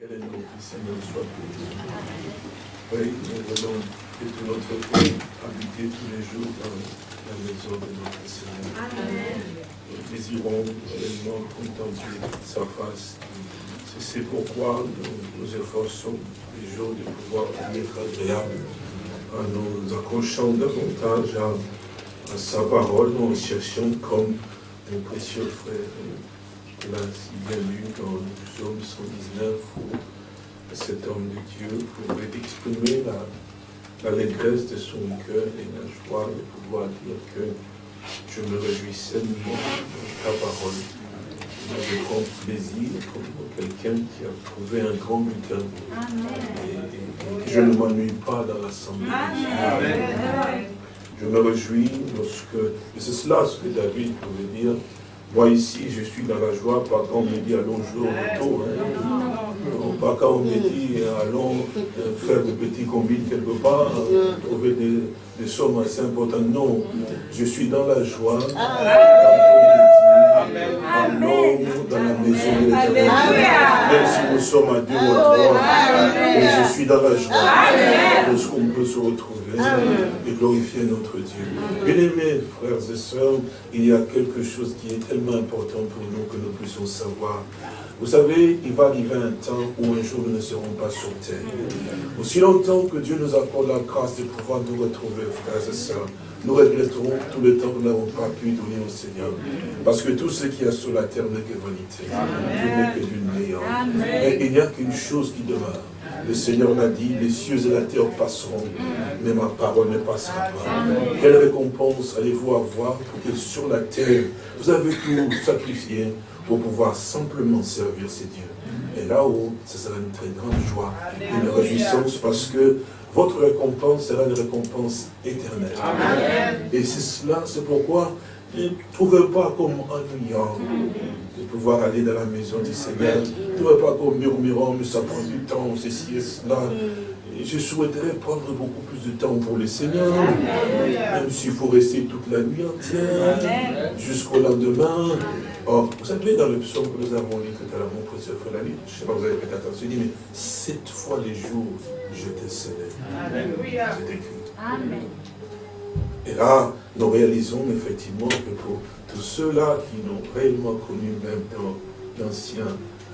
Que le nom du Seigneur soit béni. Oui, nous voulons que tout notre pays habiter tous les jours dans la maison de notre Seigneur. Amen. Nous désirons réellement contempler sa face. C'est pourquoi nous nous efforçons les jours de pouvoir être agréables en nous accrochant davantage à, à sa parole, en cherchant comme mon précieux frère l'a si bien lu dans le psaume 119 où cet homme de Dieu pouvait exprimer l'allégresse de son cœur et la joie de pouvoir dire que je me réjouissais de ta parole. Je prends plaisir comme quelqu'un qui a trouvé un grand butin. Et, je ne m'ennuie pas dans l'assemblée. Je me réjouis lorsque, et c'est cela ce que David pouvait dire, moi ici, je suis dans la joie, pas quand on me dit allons jouer au retour, hein. pas quand on me dit allons euh, faire des petits combines quelque part, trouver des, sommes assez importantes. Non, je suis dans la joie. Allons dans la maison de l'éternel. Même si nous sommes à deux ou à trois, je suis dans la joie de ce qu'on peut se retrouver? Et glorifier notre Dieu. Bien-aimés, frères et sœurs, il y a quelque chose qui est tellement important pour nous que nous puissions savoir. Vous savez, il va arriver un temps où un jour nous ne serons pas sur terre. Aussi longtemps que Dieu nous accorde la grâce de pouvoir nous retrouver, frères et sœurs, nous regretterons tout le temps que nous n'avons pas pu donner au Seigneur. Parce que tout ce qui est sur la terre n'est que vanité. n'est que d'une néant. Mais il n'y a qu'une chose qui demeure. Le Seigneur l'a dit, les cieux et la terre passeront, mais ma parole ne passera pas. Quelle récompense allez-vous avoir pour que sur la terre, vous avez tout sacrifié pour pouvoir simplement servir ces dieux. Et là-haut, ce sera une très grande joie, une réjouissance, parce que votre récompense sera une récompense éternelle. Et c'est cela, c'est pourquoi ne trouvez pas comme ennuyant de pouvoir aller dans la maison du Seigneur. Ne trouvez pas comme murmurant, mais ça prend du temps, ceci et cela. je souhaiterais prendre beaucoup plus de temps pour le Seigneur, même s'il faut rester toute la nuit entière, jusqu'au lendemain. Or, vous savez, dans le psaume que nous avons lu tout à l'heure, mon précieux frère, la je ne sais pas, vous avez fait attention, il dit, mais sept fois les jours, je te célèbre. C'est écrit. Amen. Et là, nous réalisons effectivement que pour tous ceux-là qui n'ont réellement connu même dans l'Ancien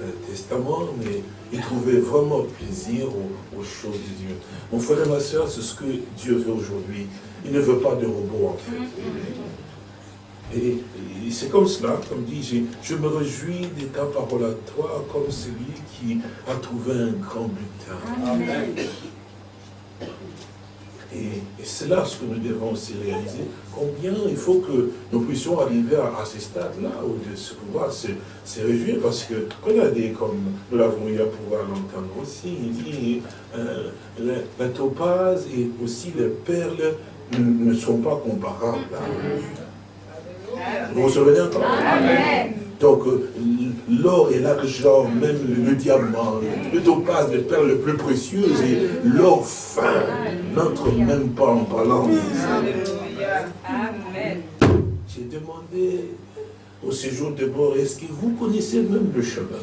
euh, Testament, mais ils trouvaient vraiment plaisir aux, choses de Dieu. Mon frère et ma soeur, c'est ce que Dieu veut aujourd'hui. Il ne veut pas de robots en fait. Et, c'est comme cela, comme dit, je me réjouis de ta parole à toi, comme celui qui a trouvé un grand butin. Et, c'est là ce que nous devons aussi réaliser, combien il faut que nous puissions arriver à, ce stade-là, où de se pouvoir se, réjouir, parce que, regardez, comme nous l'avons eu à pouvoir l'entendre aussi, il dit, euh, la, topaz et aussi les perles ne sont pas comparables. Vous vous souvenez encore? Amen. Donc, euh, l'or et l'argent, même le, diamant, le topaz, les perles les plus précieuses et l'or fin n'entrent même pas en. Amen. J'ai demandé au séjour de bord, est-ce que vous connaissez même le chemin?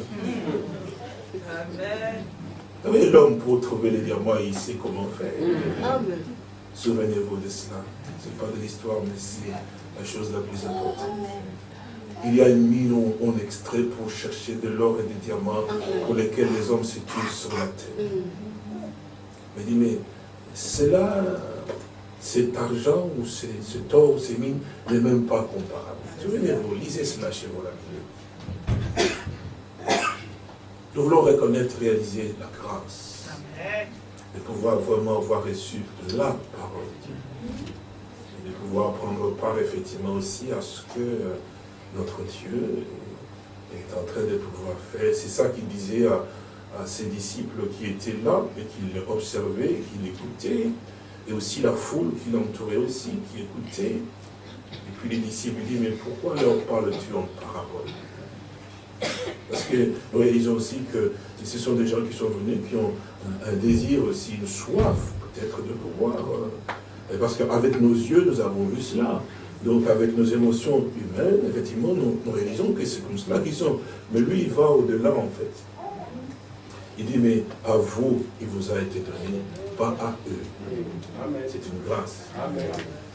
Amen. L'homme pour trouver les diamants, il sait comment faire. Souvenez-vous de cela. Ce n'est pas de l'histoire, mais c'est la chose la plus importante. Il y a une mine où on extrait pour chercher de l'or et des diamants pour lesquels les hommes se tuent sur la terre. Mais dit, mais cela, cet argent ou cet or ou ces mines n'est même pas comparable. Souvenez-vous, lisez cela chez vous la Nous voulons reconnaître, réaliser la grâce. De pouvoir vraiment avoir reçu la parole de Dieu. Et de pouvoir prendre part effectivement aussi à ce que euh, notre Dieu est en train de pouvoir faire. C'est ça qu'il disait à, ses disciples qui étaient là et qui l'observaient, qui l'écoutaient, et aussi la foule qui l'entourait aussi, qui écoutait. Et puis les disciples disent, mais pourquoi leur parles-tu en parabole? Parce que nous réalisons aussi que ce sont des gens qui sont venus, qui ont un, désir aussi, une soif peut-être de pouvoir. Euh, parce qu'avec nos yeux, nous avons vu cela. Donc avec nos émotions humaines, effectivement, nous, réalisons que c'est comme cela qu'ils sont. Mais lui, il va au-delà en fait. Il dit, mais à vous, il vous a été donné, pas à eux. C'est une grâce.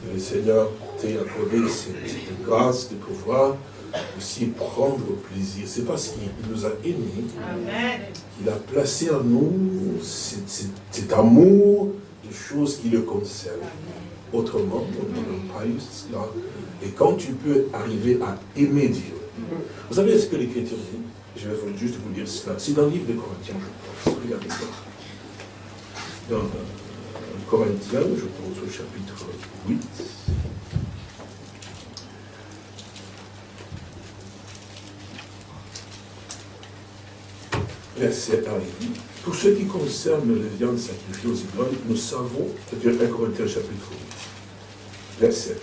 Et le Seigneur t'a accordé cette grâce de pouvoir aussi prendre plaisir. C'est parce qu'il nous a aimés qu'il a placé en nous cet, amour de choses qui le concernent. Autrement, pas. Et quand tu peux arriver à aimer Dieu, vous savez ce que l'Écriture dit? Je vais juste vous dire cela. C'est dans le livre de Corinthiens, je pense. Regardez ça. Dans Corinthiens, je pense au chapitre 8. verset 1 Pour ce qui concerne les viandes sacrifiées aux idoles, nous savons, c'est-à-dire 1 Corinthiens chapitre 8, verset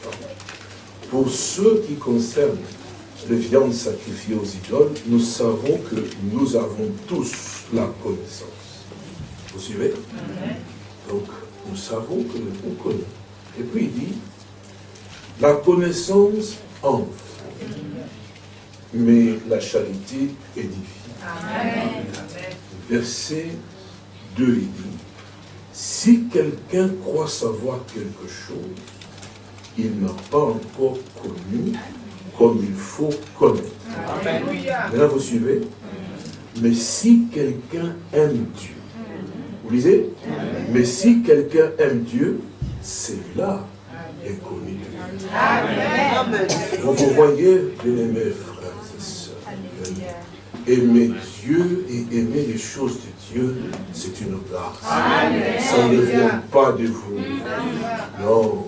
1. Pour ce qui concerne les viandes sacrifiées aux idoles, nous savons que nous avons tous la connaissance. Vous suivez? Donc, nous savons que nous connaissons. Et puis il dit, la connaissance enfle, mais la charité édifie. Verset 2, il dit, si quelqu'un croit savoir quelque chose, il n'a pas encore connu comme il faut connaître. Maintenant, vous suivez. Mais si quelqu'un aime Dieu, vous lisez. Mais si quelqu'un aime Dieu, c'est là est connu. De Vous, vous voyez, bien-aimés frères et sœurs, aimer Dieu et aimer les choses de Dieu, c'est une grâce. Ça ne vient pas de vous. Non.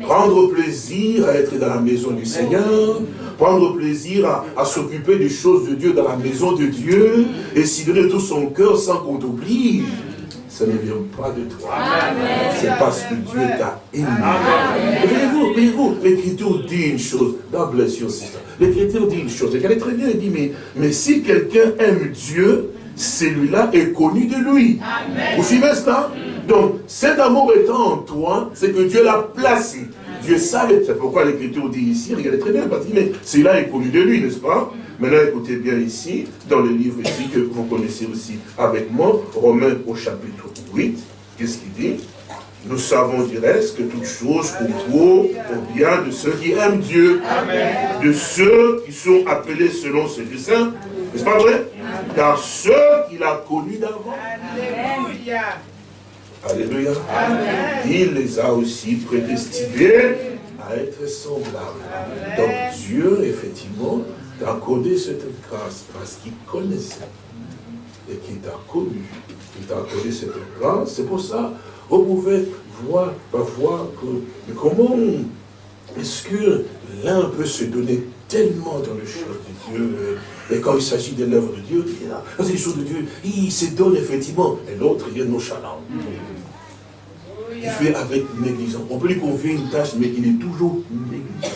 Prendre plaisir à être dans la maison du Seigneur, prendre plaisir à, s'occuper des choses de Dieu dans la maison de Dieu, et s'y donner tout son cœur sans qu'on t'oblige ça ne vient pas de toi. C'est parce que Dieu t'a aimé. Voyez-vous, voyez-vous, l'Écriture dit une chose. God bless you, sister. L'Écriture dit une chose. Elle est très bien, elle dit, mais, mais si quelqu'un aime Dieu, celui-là est connu de lui. Vous suivez cela? Donc, cet amour étant en toi, c'est que Dieu l'a placé. Dieu savait, c'est pourquoi l'Écriture dit ici, regardez très bien, parce que celui-là est connu de lui, n'est-ce pas? Maintenant, écoutez bien ici, dans le livre ici que vous connaissez aussi avec moi, Romains au chapitre 8, qu'est-ce qu'il dit? Nous savons du reste que toutes choses concourent au bien de ceux qui aiment Dieu, de ceux qui sont appelés selon ce dessein. N'est-ce pas vrai Car ceux qu'il a connus d'avant. Alléluia. Alléluia. Il les a aussi prédestinés à être semblables. Donc Dieu, effectivement, accordé cette grâce parce qu'il connaissait et qu'il t'a connu. Il t'a accordé cette grâce. C'est pour ça, vous pouvez voir, voir que, comment est-ce que l'un peut se donner tellement dans le choses de Dieu, et quand il s'agit de l'œuvre de Dieu, dans les choses de Dieu, il se donne effectivement, et l'autre, il est nonchalant. Il fait avec négligence. On peut lui confier une tâche, mais il est toujours négligent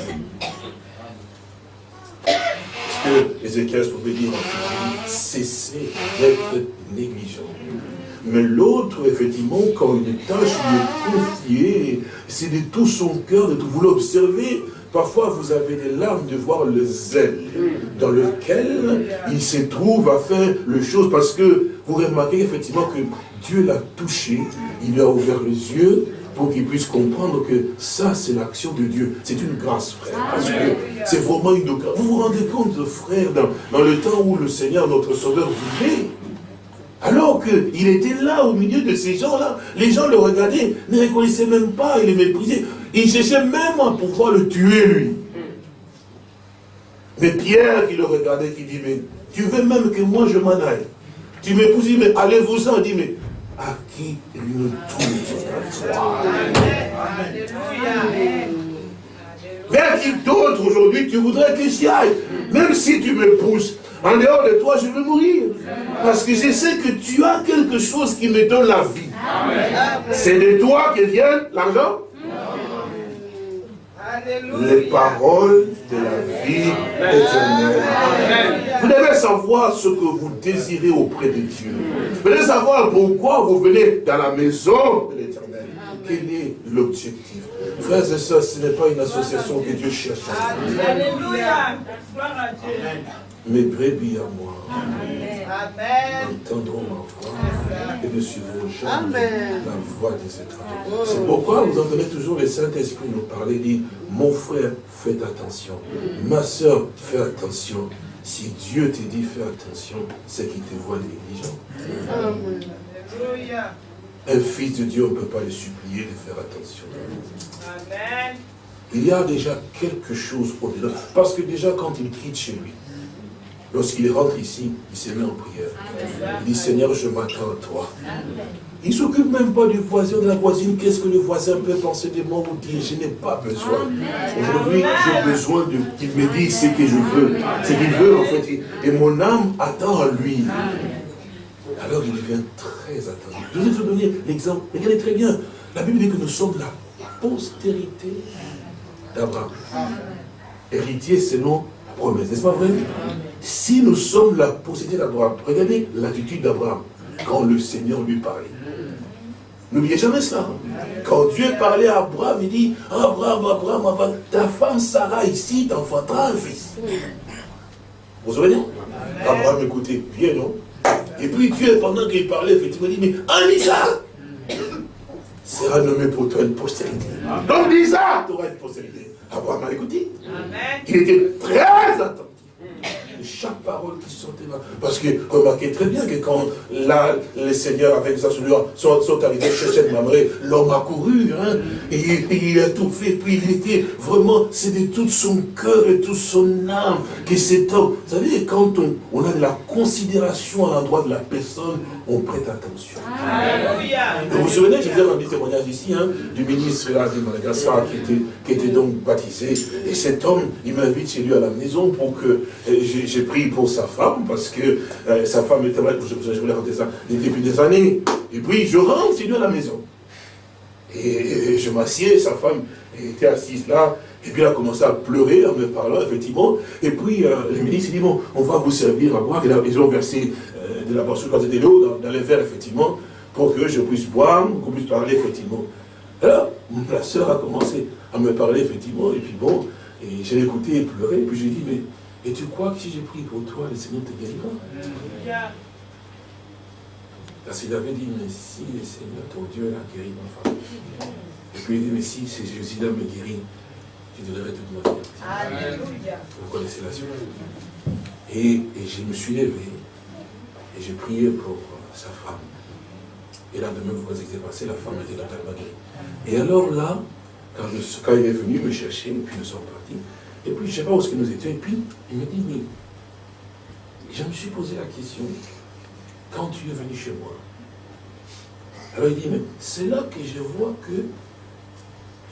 que Ézéchiel pouvait dire en cessez d'être négligent. Mais l'autre, effectivement, quand une tâche lui est confiée, c'est de tout son cœur, de tout. Vous l'observez, parfois vous avez des larmes de voir le zèle dans lequel il se trouve à faire le chose, parce que vous remarquez effectivement que Dieu l'a touché, il lui a ouvert les yeux, pour qu'ils puissent comprendre que ça, c'est l'action de Dieu. C'est une grâce, frère. Parce que c'est vraiment une grâce. Vous vous rendez compte, frère, dans, le temps où le Seigneur, notre Sauveur, vivait, alors qu'il était là, au milieu de ces gens-là, les gens le regardaient, ne reconnaissaient même pas, ils le méprisaient. Ils cherchaient même à pouvoir le tuer, lui. Mais Pierre qui le regardait, qui dit, mais tu veux même que moi je m'en aille. Tu m'épouses, mais allez-vous-en. dit, mais à qui une toute Vers qui d'autre aujourd'hui tu voudrais que j'y aille? Même si tu me pousses, en dehors de toi, je vais mourir. Parce que je sais que tu as quelque chose qui me donne la vie. C'est de toi que vient l'argent les paroles de la vie éternelle. Vous devez savoir ce que vous désirez auprès de Dieu. Vous devez savoir pourquoi vous venez dans la maison de l'éternel. Quel est l'objectif Frères et sœurs, ce n'est pas une association que Dieu cherche. Alléluia. Mes brebis à moi. entendront ma voix et ne suivront jamais la voix des étrangers. C'est pourquoi vous entendez toujours le Saint-Esprit nous parler, dit, mon frère, faites attention. Ma soeur, fais attention. Si Dieu te dit fais attention, c'est qu'il te voit négligent. Un fils de Dieu, on ne peut pas le supplier de faire attention. Amen. Il y a déjà quelque chose au-delà. Parce que déjà, quand il quitte chez lui, lorsqu'il rentre ici, il se met en prière. Il dit, Seigneur, je m'attends à toi. Il ne s'occupe même pas du voisin, de la voisine. Qu'est-ce que le voisin peut penser de moi ou dire Je n'ai pas besoin? Aujourd'hui, j'ai besoin qu'il me dise ce que je veux. Ce qu'il veut, en fait. Et mon âme attend à lui. Alors il devient très attendu. Je vais vous donner l'exemple. Regardez très bien. La Bible dit que nous sommes la postérité d'Abraham. Héritier selon la promesse. N'est-ce pas vrai? Si nous sommes la postérité d'Abraham, regardez l'attitude d'Abraham quand le Seigneur lui parlait. N'oubliez jamais cela. Quand Dieu parlait à Abraham, il dit, Abraham, Abraham, ta femme Sarah ici t'enfantera un fils. Vous vous souvenez? Abraham, écoutez, viens non? Et puis Dieu, pendant qu'il parlait, effectivement, il dit, mais en Isaac sera nommé pour toi une postérité. Donc Isaac, tu auras une postérité. Abraham a écouté. Il était très attentif chaque parole qui sortait là. Parce que remarquez très bien que quand là, les seigneurs avec sa sont, sont arrivés chez cette Mamré, l'homme a couru, hein, et, il a tout fait, puis il était vraiment, c'est de tout son cœur et toute son âme que cet homme, vous savez, quand on, on a de la considération à l'endroit de la personne, on prête attention. Vous vous souvenez, je vous ai des témoignage ici, hein, du ministre là, de Madagascar qui était, qui était donc baptisé, et cet homme, il m'invite chez lui à la maison pour que euh, j'ai pris pour sa femme, parce que euh, sa femme était malade, je, je voulais raconter ça, depuis des années. Et puis je rentre chez lui à la maison. Et, je m'assieds, sa femme était assise là, et puis elle a commencé à pleurer en me parlant, effectivement. Et puis euh, le ministre dit, bon, on va vous servir à boire. Et ils ont versé euh, de la boisson de l'eau dans, dans, les verres, effectivement, pour que je puisse boire, qu'on puisse parler, effectivement. Alors, la sœur a commencé à me parler, effectivement, et puis bon, et j'ai écouté et pleurer, et puis j'ai dit, mais et tu crois que si j'ai pris pour toi, le Seigneur te guérira Parce qu'il avait dit, mais si le Seigneur, ton Dieu, l'a guéri ma femme. Et puis il dit, mais si Jésus-là me guérit, tu donnerai toute ma vie. Alléluia. Vous connaissez la suite. Et, et, je me suis levé et j'ai prié pour sa femme. Et là, de même, vous voyez ce qui s'est passé, la femme était totalement guérie. Et alors là, quand, quand il est venu me chercher, et puis nous sommes partis, et puis, je ne sais pas où est-ce que nous étions. Et puis, il me dit, mais je me suis posé la question, quand tu es venu chez moi, alors il dit, mais c'est là que je vois que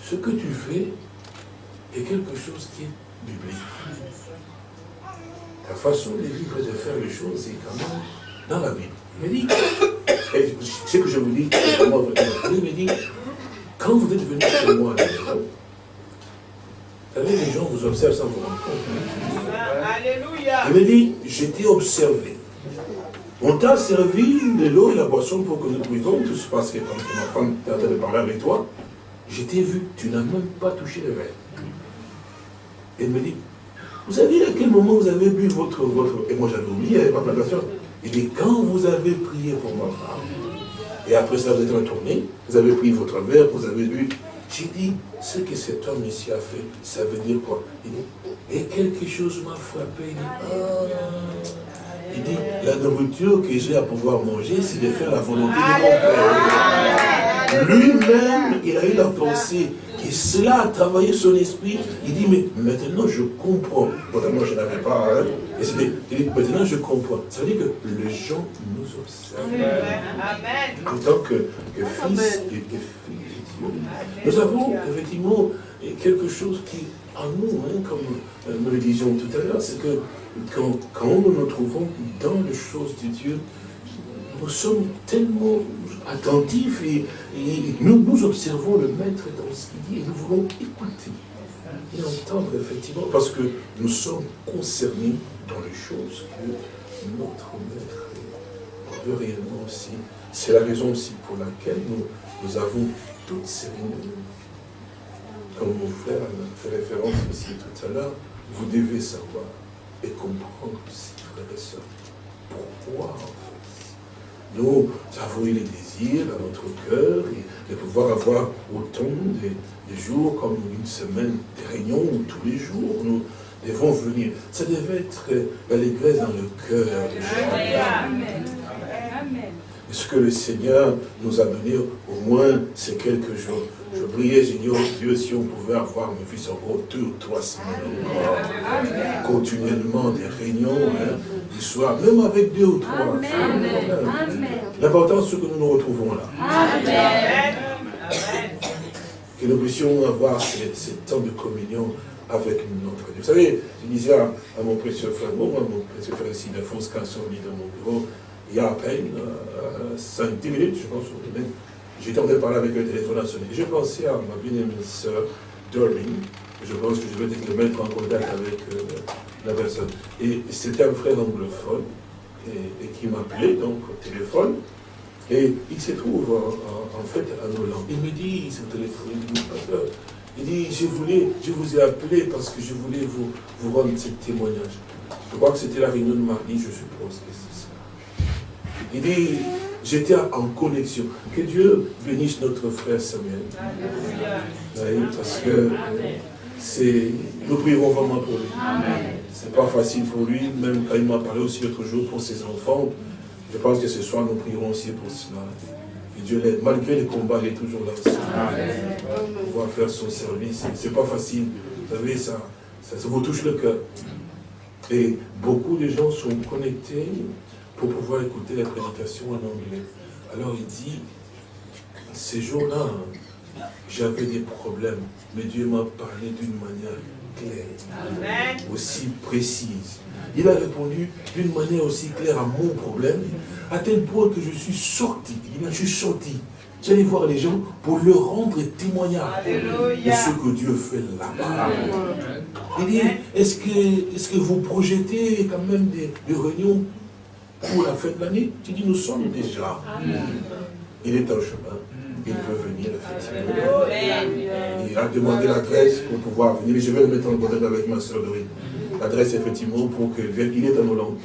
ce que tu fais est quelque chose qui est biblique. Ta façon de vivre et de faire les choses est quand même dans la Bible. Il me dit, ce que je vous dis, il me dit, quand vous êtes venu chez moi la vous savez, les gens vous observent sans vous rendre compte. Alléluia. Il me dit, j'étais observé. On t'a servi de l'eau et la boisson pour que nous puissions tous, parce que quand ma femme est en train de parler avec toi, je t'ai vu, tu n'as même pas touché le verre. Il me dit, vous savez à quel moment vous avez bu votre... votre... Et moi j'avais oublié ma plantation. Il dit, quand vous avez prié pour ma femme, et après ça vous êtes retourné, vous avez pris votre verre, vous avez bu, j'ai dit, ce que cet homme ici a fait, ça veut dire quoi? Il dit, et quelque chose m'a frappé. Il dit, ah. il dit, la nourriture que j'ai à pouvoir manger, c'est de faire la volonté de mon Père. Lui-même, il a eu la pensée, et cela a travaillé son esprit. Il dit, mais maintenant je comprends. moi je n'avais pas. Hein, et il dit, maintenant je comprends. Ça veut dire que les gens nous observent. Amen. En tant que, que fils et que nous avons effectivement quelque chose qui, en nous, hein, comme euh, nous le disions tout à l'heure, c'est que quand, nous nous trouvons dans les choses de Dieu, nous sommes tellement attentifs et, nous, observons le Maître dans ce qu'il dit et nous voulons écouter et entendre effectivement parce que nous sommes concernés dans les choses que notre Maître veut réellement aussi. C'est la raison aussi pour laquelle nous avons toutes ces réunions. Comme mon frère fait référence aussi tout à l'heure, vous devez savoir et comprendre aussi, frères et sœurs, pourquoi Nous avons eu les désirs dans notre cœur de pouvoir avoir autant de, jours comme une semaine, des réunions où tous les jours nous devons venir. Ça devait être l'allégresse dans le cœur Amen ce que le Seigneur nous a donné au moins ces quelques jours? Je priais, j'ai dit, oh Dieu, si on pouvait avoir mes fils encore deux ou trois semaines encore, continuellement des réunions, hein, du soir, même avec deux ou trois. L'important, c'est que nous nous retrouvons là. Que nous puissions avoir ces, temps de communion avec notre Dieu. Vous savez, je disais à, mon précieux frère, bon, moi, mon précieux frère ici, Alphonse, quand ils sont venus dans mon bureau, il y a à peine 5-10 euh, minutes, je pense, j'étais en train de parler avec le téléphone à sonner. J'ai pensé à ma bien-aimée sœur Doreen, je pense que je vais te mettre en contact avec euh, la personne. Et c'était un frère anglophone et, qui m'appelait donc au téléphone. Et il se trouve en, fait à Hollande. Il me dit, ce téléphone, il dit, il dit, je, voulais, je vous ai appelé parce que je voulais vous, vous rendre ce témoignage. Je crois que c'était la réunion de mardi, je suppose il dit, j'étais en connexion. Que Dieu bénisse notre frère Samuel. parce que c'est, nous prierons vraiment pour lui. C'est pas facile pour lui, même quand il m'a parlé aussi l'autre jour pour ses enfants. Je pense que ce soir, nous prierons aussi pour cela. Que Dieu l'aide. Malgré les combats, il est toujours là aussi. Pour pouvoir faire son service. C'est pas facile. Vous savez, ça, ça, ça vous touche le cœur. Et beaucoup de gens sont connectés pour pouvoir écouter la prédication en anglais. Alors il dit, ces jours-là, j'avais des problèmes, mais Dieu m'a parlé d'une manière claire, aussi précise. Il a répondu d'une manière aussi claire à mon problème, à tel point que je suis sorti. Il je suis sorti. J'allais voir les gens pour leur rendre témoignage de ce que Dieu fait là-bas. Il dit, est-ce que, est que vous projetez quand même des, des réunions pour la fin de l'année. Tu dis, nous sommes déjà. Il est en chemin. Il veut venir, effectivement. Il a demandé l'adresse pour pouvoir venir. Je vais le mettre en contact avec ma soeur Dorine. L'adresse, effectivement, pour qu'il vienne. Il est en Hollande.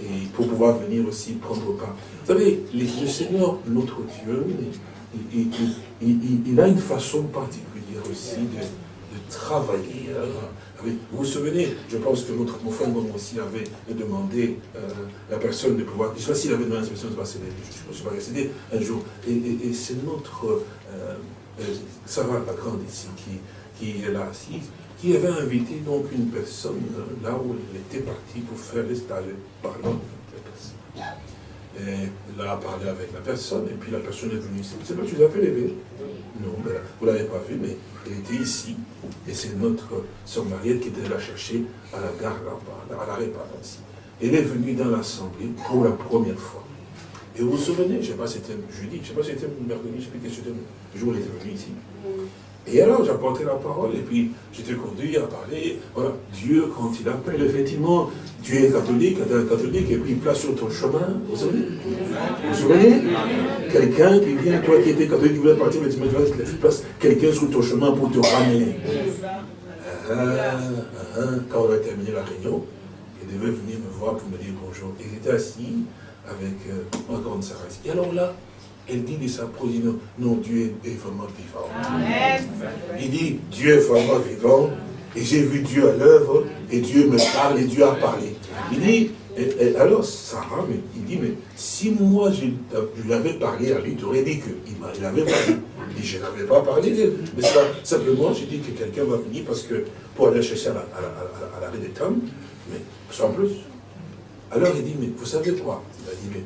Et pour pouvoir venir aussi prendre part. Vous savez, le Seigneur, notre Dieu, il, a une façon particulière aussi de, travailler. Hein. Vous vous souvenez, je pense que notre, mon aussi avait demandé euh, la personne de pouvoir, je ne sais pas s'il avait demandé à personne de passer, je ne suis pas resté un jour. Et, c'est notre euh, euh, Sarah la grande ici qui, est là assise, qui avait invité donc une personne là où elle était partie pour faire les stages la personne. Et elle a parlé avec la personne, et puis la personne est venue ici. C'est pas tu l'as fait lever Non, vous ne l'avez pas vu, mais elle était ici, et c'est notre soeur Mariette qui était la chercher à la gare là-bas, à l'arrêt, pardon, ici. Elle est venue dans l'Assemblée pour la première fois. Et vous vous souvenez, je ne sais pas si c'était jeudi, je ne sais pas si c'était mercredi, je ne sais plus le jour elle était venue ici. Et alors, j'apportais la parole, et puis j'étais conduit à parler. Voilà, Dieu, quand il appelle, effectivement, tu es catholique, catholique, et puis il place sur ton chemin, vous savez Vous vous souvenez? Quelqu'un qui vient, toi qui étais catholique, qui voulait partir, mais tu place quelqu'un sur ton chemin pour te ramener. Ah, ah, ah, quand on a terminé la réunion, il devait venir me voir pour me dire bonjour. Il était assis avec euh, ma grande. Et alors là, elle dit de sa non, non, Dieu est vraiment vivant. Il dit, Dieu est vraiment vivant, et j'ai vu Dieu à l'œuvre, et Dieu me parle, et Dieu a parlé. Il dit, alors Sarah, mais, il dit, mais si moi je, lui avais parlé à lui, tu aurais dit qu'il avait parlé. Il dit, je n'avais pas parlé, mais ça, simplement, j'ai dit que quelqu'un va venir parce que pour aller chercher à l'arrêt des temps, mais sans plus. Alors il dit, mais vous savez quoi? Il a dit, mais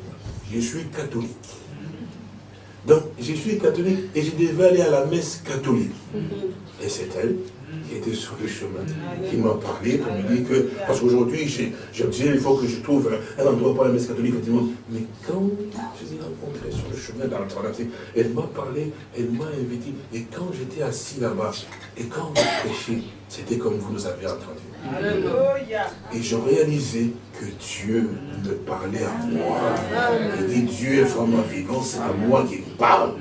je suis catholique. Donc, je suis catholique et je devais aller à la messe catholique. Et c'est elle qui était sur le chemin, qui m'a parlé pour me dire que, parce qu'aujourd'hui, je me disais, il faut que je trouve un, endroit pour la messe catholique, effectivement. Mais quand je l'ai rencontrée sur le chemin dans le elle m'a parlé, elle m'a invité, et quand j'étais assis là-bas, et quand on prêchait, c'était comme vous nous avez entendu. Et je réalisais que Dieu me parlait à moi. Il dit Dieu est vraiment vivant, c'est à moi qui parle.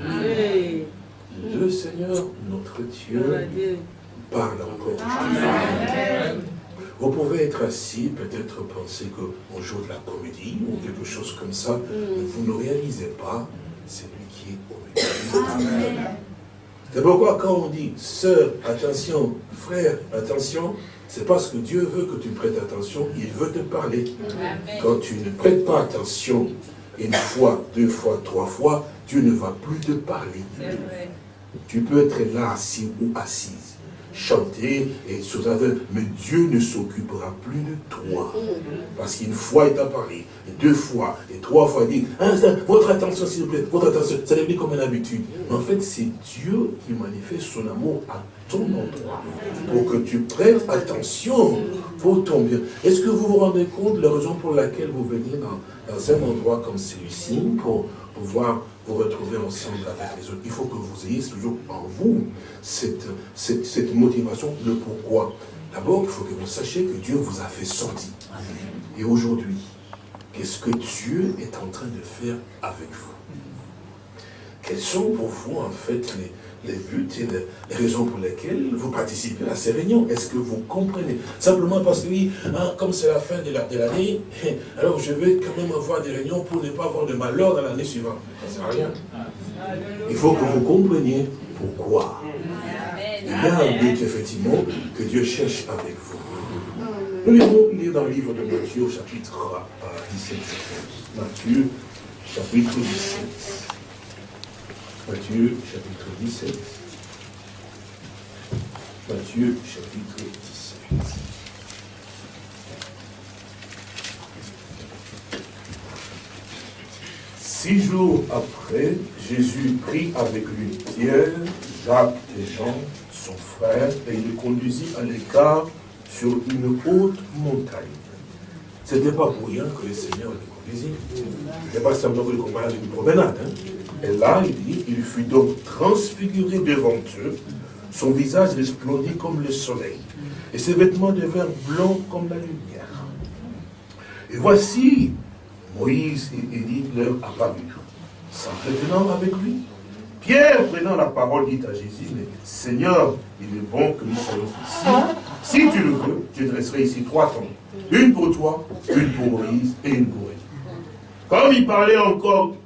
Le Seigneur, notre Dieu, parle encore. Vous pouvez être assis, peut-être penser qu'on joue de la comédie ou quelque chose comme ça, mais vous ne réalisez pas, c'est lui qui est au milieu. C'est pourquoi quand on dit, sœur, attention, frère, attention, c'est parce que Dieu veut que tu prêtes attention, il veut te parler. Quand tu ne prêtes pas attention, une fois, deux fois, trois fois, Dieu ne va plus te parler. Tu peux être là assis ou assise chanter et sur mais Dieu ne s'occupera plus de toi. Parce qu'une fois il t'a parlé, et deux fois, et trois fois, il dit, hein, votre attention s'il vous plaît, votre attention, ça devient comme une habitude. en fait, c'est Dieu qui manifeste son amour à ton endroit, pour que tu prennes attention pour ton bien. Est-ce que vous vous rendez compte de la raison pour laquelle vous venez dans, dans un endroit comme celui-ci, pour pouvoir vous retrouver ensemble avec les autres. Il faut que vous ayez toujours en vous cette, cette, motivation, le pourquoi. D'abord, il faut que vous sachiez que Dieu vous a fait sortir. Et aujourd'hui, qu'est-ce que Dieu est en train de faire avec vous? Quels sont pour vous, en fait, les, les buts et les, raisons pour lesquelles vous participez à ces réunions. Est-ce que vous comprenez? Simplement parce que oui, hein, comme c'est la fin de l'année, alors je vais quand même avoir des réunions pour ne pas avoir de malheur dans l'année suivante. Ça ne sert à rien. Il faut que vous compreniez pourquoi. Il y a un but, effectivement, que Dieu cherche avec vous. Nous allons lire dans le livre de Matthieu, chapitre 17. Matthieu, chapitre 17. Matthieu chapitre 17. Matthieu chapitre 17. Six jours après, Jésus prit avec lui Pierre, Jacques et Jean, son frère, et il le conduisit à l'écart sur une haute montagne. Ce n'était pas pour rien que le Seigneur le conduisit. Ce n'était pas simplement que le comparer avec une promenade. Hein. Et là, il dit, il fut donc transfiguré devant eux, son visage resplendit comme le soleil, et ses vêtements devinrent blancs comme la lumière. Et voici, Moïse et Élie leur apparurent, s'entretenant avec lui. Pierre, prenant la parole, dit à Jésus, Seigneur, il est bon que nous soyons ici. Si tu le veux, je dresserai ici trois tombes. Une pour toi, une pour Moïse et une pour Élie. Comme il parlait encore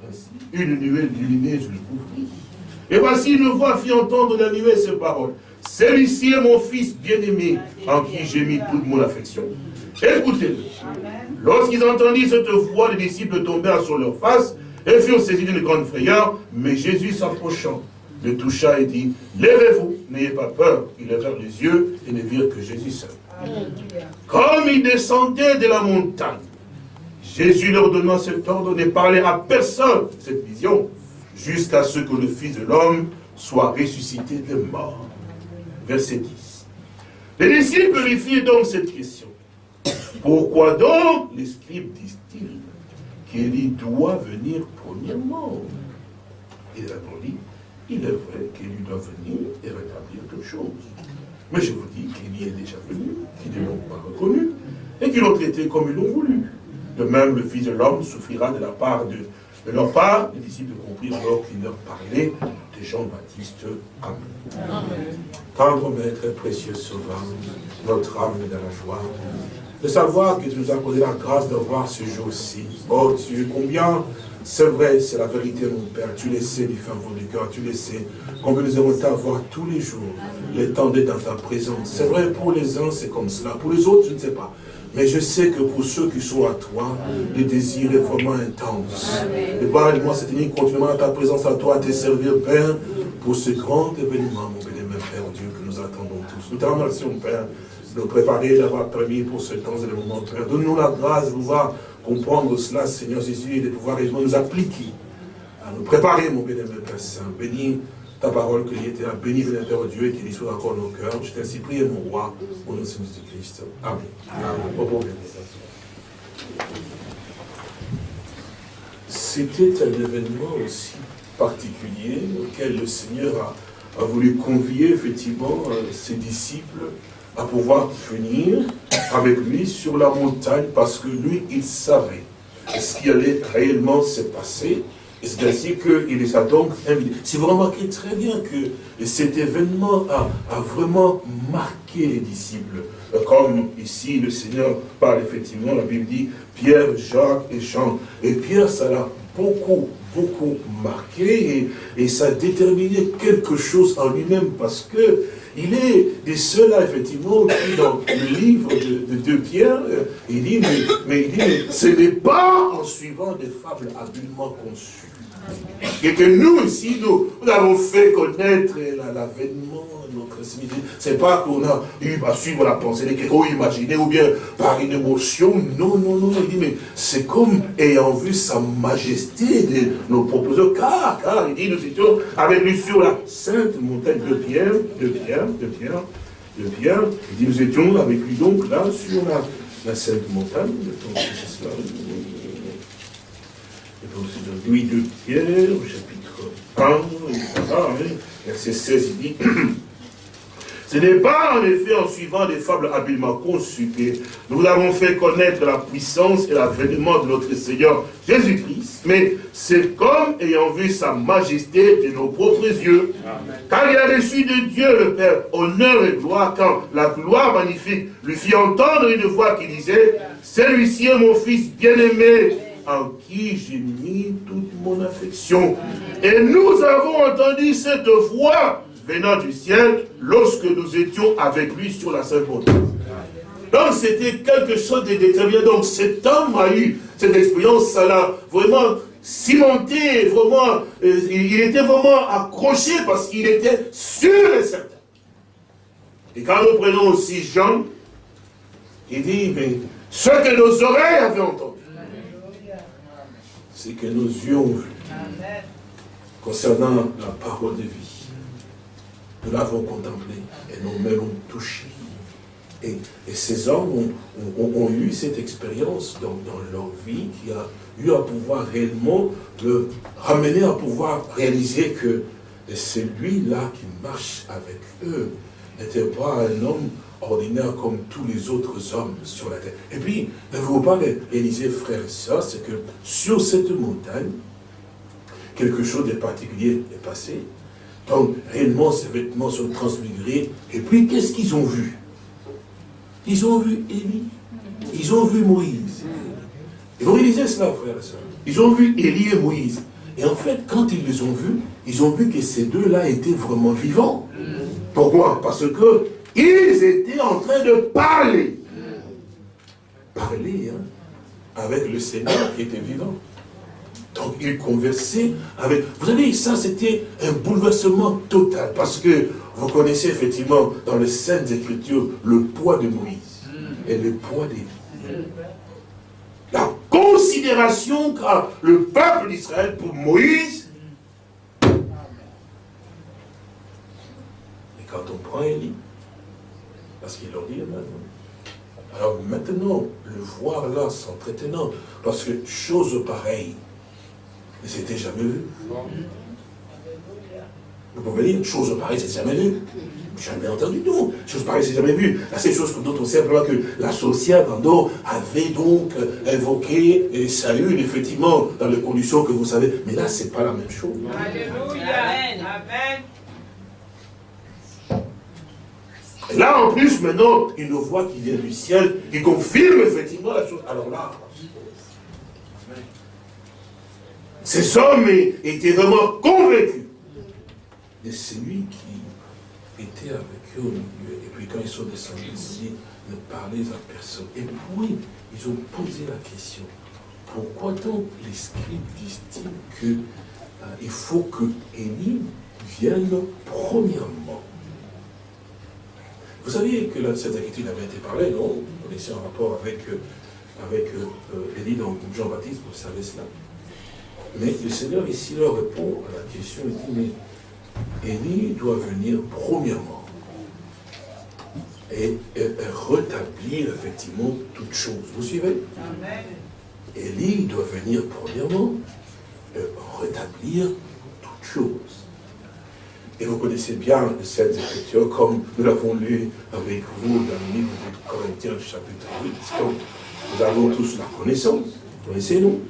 une nuée lumineuse le couvrit. Et voici une voix fit entendre la nuée ces paroles. Celui-ci est mon fils bien-aimé, en qui j'ai mis toute mon affection. Écoutez-le. Lorsqu'ils entendirent cette voix, les disciples tombèrent sur leur face et furent saisis d'une grande frayeur. Mais Jésus s'approchant, le toucha et dit, Lèvez-vous, n'ayez pas peur. Ils levèrent les yeux et ne virent que Jésus seul. Comme il descendait de la montagne, Jésus leur donna cet ordre de parler à personne cette vision, jusqu'à ce que le Fils de l'homme soit ressuscité de mort. Verset 10. Les disciples lui donc cette question. Pourquoi donc les scribes disent-ils qu'il doit venir premièrement? Il répondit, il est vrai qu'il doit venir et rétablir toutes choses. Mais je vous dis qu'il y est déjà venu, qu'ils ne l'ont pas reconnu, et qu'ils l'ont traité comme ils l'ont voulu. De même, le Fils de l'homme souffrira de la part de, de leur part. Les disciples comprirent alors qu'il leur parlait de Jean-Baptiste. Amen. Tendre Maître, précieux Sauveur, notre âme est dans la joie de savoir que tu nous as accordé la grâce de voir ce jour-ci. Oh Dieu, combien c'est vrai, c'est la vérité, mon Père. Tu le sais du fond du cœur, tu le sais. Combien nous aimons t'avoir tous les jours, le temps d'être dans ta présence. C'est vrai, pour les uns, c'est comme cela. Pour les autres, je ne sais pas. Mais je sais que pour ceux qui sont à toi, le désir est vraiment intense. Et parle-moi cette nuit continuellement à ta présence à toi, à te servir, Père, pour ce grand événement, mon bénémoine Père Dieu, que nous attendons tous. Nous te remercions, Père, de nous préparer, d'avoir permis pour ce temps et le moment, Père. Donne-nous la grâce de pouvoir comprendre cela, Seigneur Jésus, et de pouvoir nous appliquer, à nous préparer, mon bénémoine Père Saint. Bénis ta parole que était à béni de Père Dieu et qu'il soit encore nos cœurs. Je t'ai ainsi prié, mon roi, au nom de Jésus-Christ. Amen. Amen. C'était un événement aussi particulier auquel le Seigneur a, voulu convier effectivement euh, ses disciples à pouvoir venir avec lui sur la montagne parce que lui, il savait ce qui allait réellement se passer c'est ainsi qu'il les a donc invités. Si vous remarquez très bien que cet événement a, a vraiment marqué les disciples. Comme ici, le Seigneur parle effectivement, la Bible dit, Pierre, Jacques et Jean. Et Pierre, ça l'a beaucoup, beaucoup marqué et, ça a déterminé quelque chose en lui-même parce que il est des ceux-là, effectivement, qui, dans le livre de, Pierre, euh, il dit, mais, il dit, mais ce n'est pas en suivant des fables habilement conçues et que nous ici, nous, avons fait connaître l'avènement de. C'est pas qu'on a eu à suivre la pensée de quelqu'un, ou ou bien par une émotion. Non, non, non. Il dit, mais c'est comme ayant vu sa majesté de nos proposeurs. Car, car, il dit, nous étions avec lui sur la sainte montagne de Pierre, de Pierre, de Pierre, de Pierre. Il dit, nous étions avec lui donc là sur la, la sainte montagne. C'est cela de Pierre, au chapitre 1, verset 16, il dit Ce n'est pas en effet en suivant des fables habilement conçues que nous avons fait connaître la puissance et l'avènement de notre Seigneur Jésus-Christ, mais c'est comme ayant vu sa majesté de nos propres yeux. Car il a reçu de Dieu le Père honneur et gloire quand la gloire magnifique lui fit entendre une voix qui disait « Celui-ci est mon fils bien-aimé, en qui j'ai mis toute mon affection. Et nous avons entendu cette voix du ciel lorsque nous étions avec lui sur la Sainte. Donc c'était quelque chose de déterminé. Donc cet homme a eu cette expérience, ça l'a vraiment cimenté, vraiment, euh, il était vraiment accroché parce qu'il était sûr et certain. Et quand nous prenons aussi Jean, il dit, mais ce que nos oreilles avaient entendu, c'est que nos yeux ont vu. Concernant la parole de vie, nous l'avons contemplé et mains l'ont touché. Et, ces hommes ont, eu cette expérience dans, leur vie qui a eu à pouvoir réellement le ramener à pouvoir réaliser que celui-là qui marche avec eux n'était pas un homme ordinaire comme tous les autres hommes sur la terre. Et puis, ne vous pas réaliser, frères et sœurs, c'est que sur cette montagne, quelque chose de particulier est passé. Donc, réellement, ces vêtements sont transmigrés. Et puis, qu'est-ce qu'ils ont vu? Ils ont vu Élie. Ils ont vu Moïse. Et vous réalisez cela, frères et sœurs Ils ont vu Élie et Moïse. Et en fait, quand ils les ont vus, ils ont vu que ces deux-là étaient vraiment vivants. Pourquoi? Parce que ils étaient en train de parler. Parler hein, avec le Seigneur qui était vivant. Donc ils conversaient avec... Vous savez, ça c'était un bouleversement total. Parce que vous connaissez effectivement dans les Saintes Écritures le poids de Moïse et le poids des La considération qu'a le peuple d'Israël pour Moïse. Et quand on prend Élie, parce qu'il leur dit maintenant. Alors maintenant, le voir là, c'est. Parce que chose pareille ne s'était jamais vue. Vous pouvez dire, chose pareille, c'est jamais vu. Jamais entendu, non. Chose pareille, c'est jamais vu. La seule chose dont on sait que la sorcière d'Andorre avait donc invoqué et salut, effectivement, dans les conditions que vous savez. Mais là, c'est pas la même chose. Alléluia. Amen. là, en plus, maintenant, une voix qui vient du ciel, qui confirme effectivement la chose. Alors là, ces hommes étaient vraiment convaincus de celui qui était avec eux au milieu. Et puis quand ils sont descendus ici, ne parlaient à personne. Et puis, ils ont posé la question. Pourquoi donc les scribes disent-ils qu'il euh, faut que Élie vienne premièrement? Vous saviez que cette inquiétude avait été parlée, non? Vous connaissez en rapport avec, euh, avec euh, Élie dans Jean-Baptiste, vous savez cela? Mais le Seigneur ici leur répond à la question, il dit, mais Élie doit venir premièrement et, rétablir effectivement toutes choses. Vous suivez? Amen. Élie doit venir premièrement et rétablir toutes choses. Et vous connaissez bien cette écriture, comme nous l'avons lu avec vous dans le livre de Corinthiens, chapitre 8. Donc, nous avons tous la connaissance, connaissez-nous?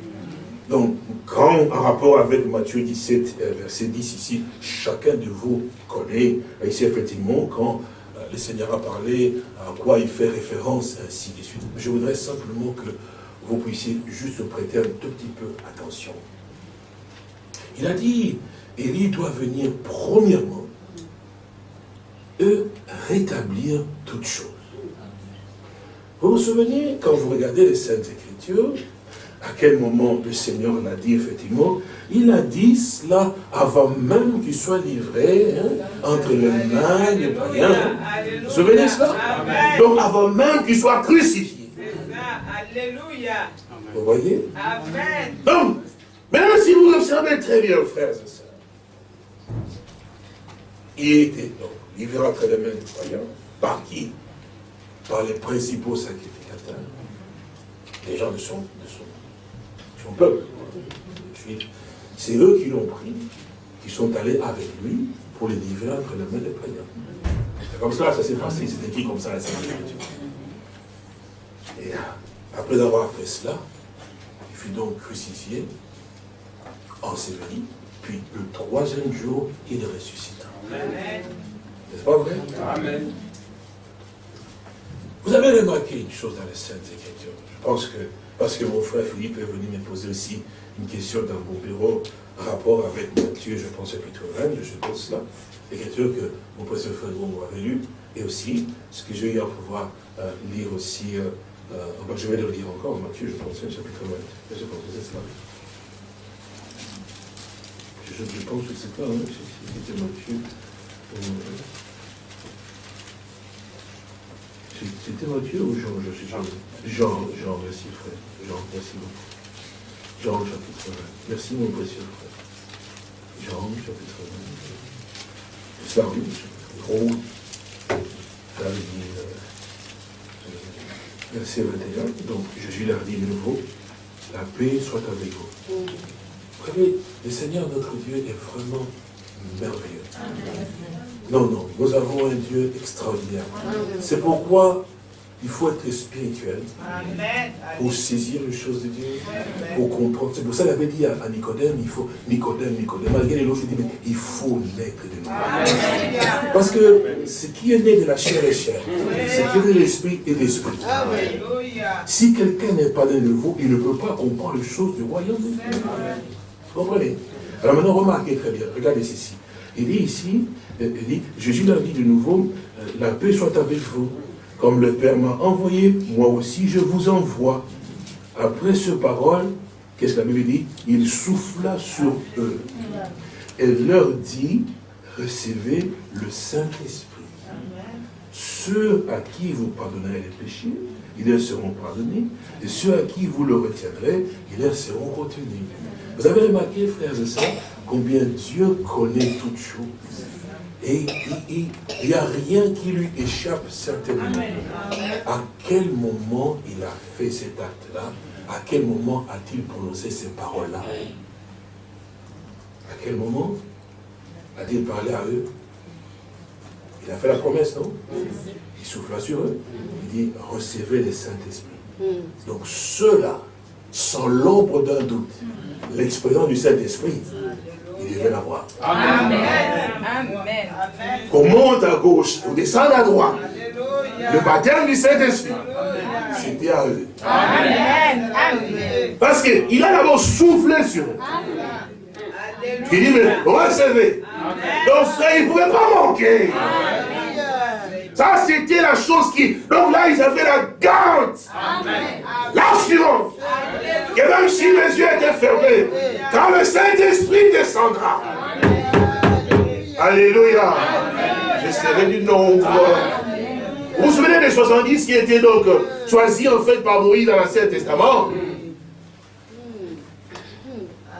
Donc, quand, en rapport avec Matthieu 17, euh, verset 10 ici, chacun de vous connaît, ici effectivement, quand euh, le Seigneur a parlé, à quoi il fait référence, ainsi de suite. Je voudrais simplement que vous puissiez juste prêter un tout petit peu attention. Il a dit, Élie doit venir premièrement et rétablir toutes choses. Vous vous souvenez, quand vous regardez les Saintes Écritures, à quel moment le Seigneur l'a dit, effectivement, il a dit cela avant même qu'il soit livré hein, entre les mains des païens. Vous vous souvenez de cela Donc avant même qu'il soit crucifié. Alléluia. Vous voyez? Amen. Donc, même si vous observez très bien, frères et sœurs, il était donc livré entre les mains des païens. Par qui? Par les principaux sacrificateurs. Les gens de son, de son peuple, C'est eux qui l'ont pris, qui sont allés avec lui pour les livrer entre les mains des païens. C'est comme ça ça s'est passé, c'est écrit comme ça la Sainte Et après avoir fait cela, il fut donc crucifié, enseveli, puis le troisième jour, il ressuscita. N'est-ce pas vrai? Amen. Vous avez remarqué une chose dans les Saintes Écritures. Je pense que parce que mon frère Philippe est venu me poser aussi une question dans mon bureau, rapport avec Matthieu, je pense, chapitre 20, je pense cela. L'écriture que mon précieux frère avait lu, et aussi ce que j'ai eu à pouvoir euh, lire aussi, euh, euh, je vais le lire encore, Matthieu, je pense, chapitre 20, je pense que c'est cela. Je, pense que c'est pas, hein, c'était Matthieu. C'était Matthieu ou Jean Jean, Jean, Jean, merci frère. Jean, merci beaucoup. Jean chapitre 20. Merci mon précieux frère. Jean chapitre 20. C'est chapitre 20. Verset 21. Donc Jésus leur dit de nouveau, la paix soit avec vous. Vous savez, le Seigneur notre Dieu est vraiment merveilleux. Non, non, nous avons un Dieu extraordinaire. C'est pourquoi il faut être spirituel pour saisir les choses de Dieu, pour comprendre. C'est pour ça qu'il avait dit à, Nicodème, il faut, Nicodème, Nicodème, malgré les autres, il dit, mais il faut naître de nouveau. Parce que ce qui est né de la chair est chair, ce qui est de l'esprit est l'esprit. Si quelqu'un n'est pas de nouveau, il ne peut pas comprendre les choses du royaume de Dieu. Vous comprenez? Alors maintenant, remarquez très bien, regardez ceci. Il dit ici, il dit, Jésus leur dit de nouveau, euh, la paix soit avec vous. Comme le Père m'a envoyé, moi aussi je vous envoie. Après ce parole, qu'est-ce que la Bible dit? Il souffla sur eux. Et leur dit, recevez le Saint-Esprit. Ceux à qui vous pardonnerez les péchés, ils leur seront pardonnés. Et ceux à qui vous le retiendrez, ils leur seront retenus. Vous avez remarqué, frères et sœurs, combien Dieu connaît toutes choses. Et il n'y a rien qui lui échappe certainement. À quel moment il a fait cet acte-là? À quel moment a-t-il prononcé ces paroles-là? À quel moment a-t-il parlé à eux? Il a fait la promesse, non? Il souffla sur eux. Il dit, recevez le Saint-Esprit. Donc ceux-là, sans l'ombre d'un doute, l'expérience du Saint-Esprit, il devait l'avoir. Amen. Amen. Qu'on monte à gauche, qu'on descende à droite. Le baptême du Saint-Esprit, c'était à eux. Amen. Parce qu'il a d'abord soufflé sur eux. Il dit, mais recevez. Donc frère, il ne pouvait pas manquer. Ça, c'était la chose qui... Donc là, ils avaient la garde. L'assurance. Que même si les yeux étaient fermés, quand le Saint-Esprit descendra. Alléluia. Je serai du nombre. Vous vous souvenez des 70 qui étaient donc choisis en fait par Moïse dans l'Ancien Testament?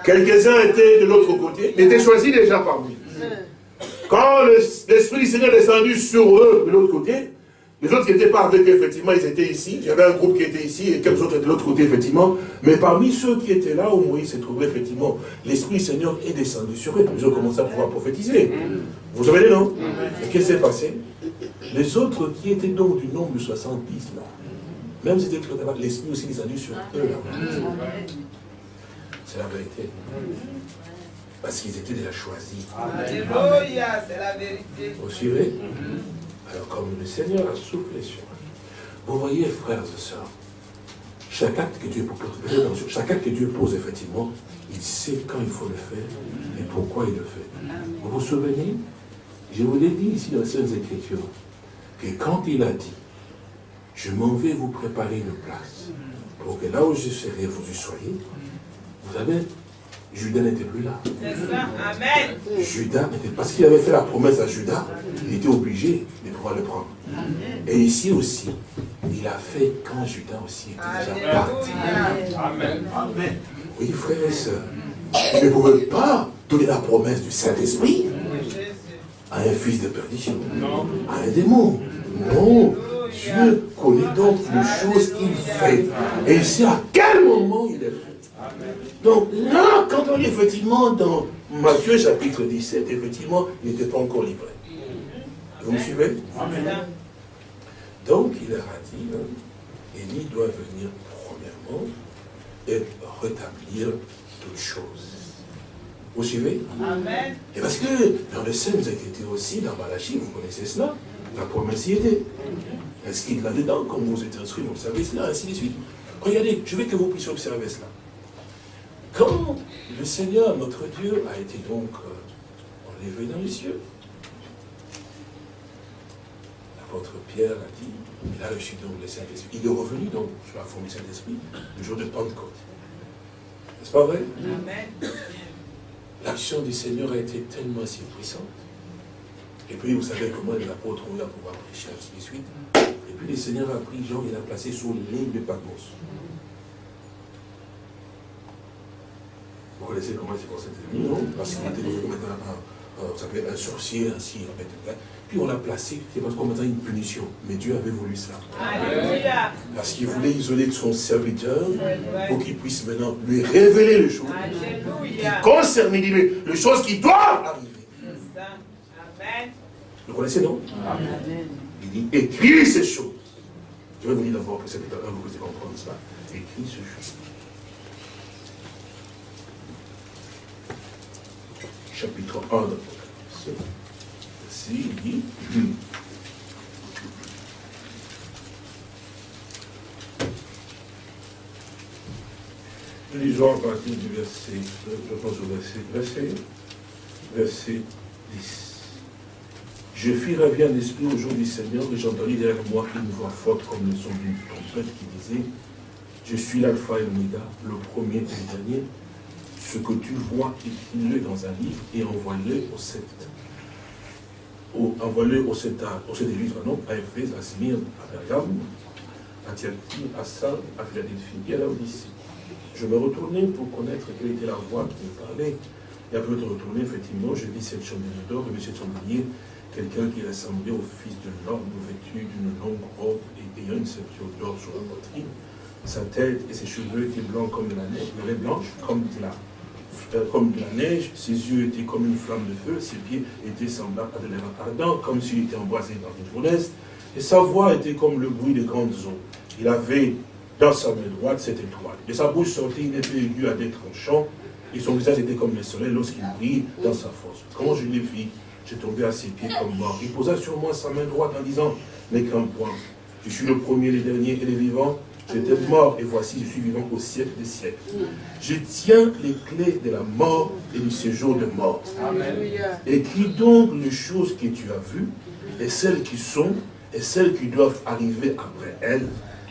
Quelques-uns étaient de l'autre côté, mais étaient choisis déjà par Moïse. Quand l'Esprit du Seigneur est descendu sur eux de l'autre côté, les autres qui n'étaient pas avec eux, effectivement, ils étaient ici. J'avais un groupe qui était ici et quelques autres de l'autre côté, effectivement. Mais parmi ceux qui étaient là où Moïse se trouvait, effectivement, l'Esprit Seigneur est descendu sur eux. Ils ont commencé à pouvoir prophétiser. Vous savez, non? Et qu'est-ce qui s'est passé? Les autres qui étaient donc du nombre de 70, là, même si c'était l'Esprit aussi descendu sur eux, là. C'est la vérité. Parce qu'ils étaient déjà choisis. Alléluia, c'est la vérité. Vous suivez? Alors comme le Seigneur a soufflé sur eux. Vous voyez, frères et sœurs, chaque acte que Dieu pose, chaque acte que Dieu pose, effectivement, il sait quand il faut le faire et pourquoi il le fait. Vous vous souvenez Je vous l'ai dit ici dans les Saintes Écritures, que quand il a dit, je m'en vais vous préparer une place, pour que là où je serai, vous y soyez, vous savez, Judas n'était plus là. C'est ça, Amen. Judas n'était parce qu'il avait fait la promesse à Judas, il était obligé de pouvoir le prendre. Et ici aussi, il a fait quand Judas aussi était déjà parti. Amen. Amen. Oui, frères et sœurs, il ne pouvait pas donner la promesse du Saint-Esprit à un fils de perdition, à un démon. Non, Dieu connaît donc les choses qu'il fait. Et il sait à quel moment il est fait. Donc là, quand on est effectivement dans Matthieu chapitre 17, effectivement, il n'était pas encore livré. Vous me suivez? Donc il leur a dit, hein, Élie doit venir premièrement et rétablir toutes choses. Vous suivez? Amen. Et parce que dans les scènes Écritures aussi, dans Malachie, vous connaissez cela, la promesse y était. Est-ce qu'il l'a dedans, comme vous êtes instruits, vous savez cela, ainsi de suite. Regardez, je veux que vous puissiez observer cela. Quand le Seigneur, notre Dieu, a été donc euh, enlevé dans les cieux, l'apôtre Pierre a dit, il a reçu donc le Saint-Esprit. Il est revenu donc sur la forme du Saint-Esprit le jour de Pentecôte. N'est-ce pas vrai? Amen. L'action du Seigneur a été tellement si puissante. Et puis, vous savez comment l'apôtre a pouvoir prêcher, ainsi de suite. Et puis, le Seigneur a pris Jean et l'a placé sur l'île de Patmos. Vous connaissez comment c'est passé Non, parce qu'il était devenu maintenant un, un, un sorcier, ainsi, en fait. Puis on l'a placé, c'est parce qu'on maintenant une punition. Mais Dieu avait voulu ça. Alléluia. Parce qu'il voulait isoler son serviteur pour qu'il puisse maintenant lui révéler les choses qui Alléluia. concernent les les choses qui doivent arriver. Ça. Amen. Vous connaissez, non? Il dit, écris ces choses. Je vais vous dire d'abord que c'est un vous pouvez comprendre cela. Écris ces choses. Chapitre 1 d'Apocalypse. Ici, il dit, lisons à partir du verset, je pense au verset, verset, verset 10. Je fis ravir l'esprit au jour du Seigneur et j'entendis derrière moi une voix forte comme le son d'une trompette qui disait Je suis l'alpha et l'oméga, le premier et le dernier. Ce que tu vois, écris-le dans un livre et envoie-le au sept. Envoie-le au sept, au sept églises, pardon, à Éphèse, à Smyrne, à Pergame, à Thyatire, à Sardes, à Philadelphie et à Laodicée. Je me retournais pour connaître quelle était la voix qui me parlait. Et après être retourné, effectivement, je vis cette chandelier d'or, et cette chandelier, quelqu'un qui ressemblait au fils de l'homme, vêtu d'une longue robe et ayant une ceinture d'or sur la poitrine. Sa tête et ses cheveux étaient blancs comme de la neige, blanche comme de la, comme de la neige. Ses yeux étaient comme une flamme de feu, ses pieds étaient semblables à de l'air ardent, comme s'il était embrasé dans une fournaise. Et sa voix était comme le bruit des grandes eaux. Il avait dans sa main droite cette étoile. De sa bouche sortait une épée aiguë à des tranchants, et son visage était comme le soleil lorsqu'il brille dans sa force. Quand je l'ai vu, j'ai tombé à ses pieds comme mort. Il posa sur moi sa main droite en disant, qu'un point. Je suis le premier, le dernier et le vivant. J'étais mort et voici, je suis vivant au siècle des siècles. Je tiens les clés de la mort et du séjour de mort. Écris donc les choses que tu as vues et celles qui sont et celles qui doivent arriver après elles,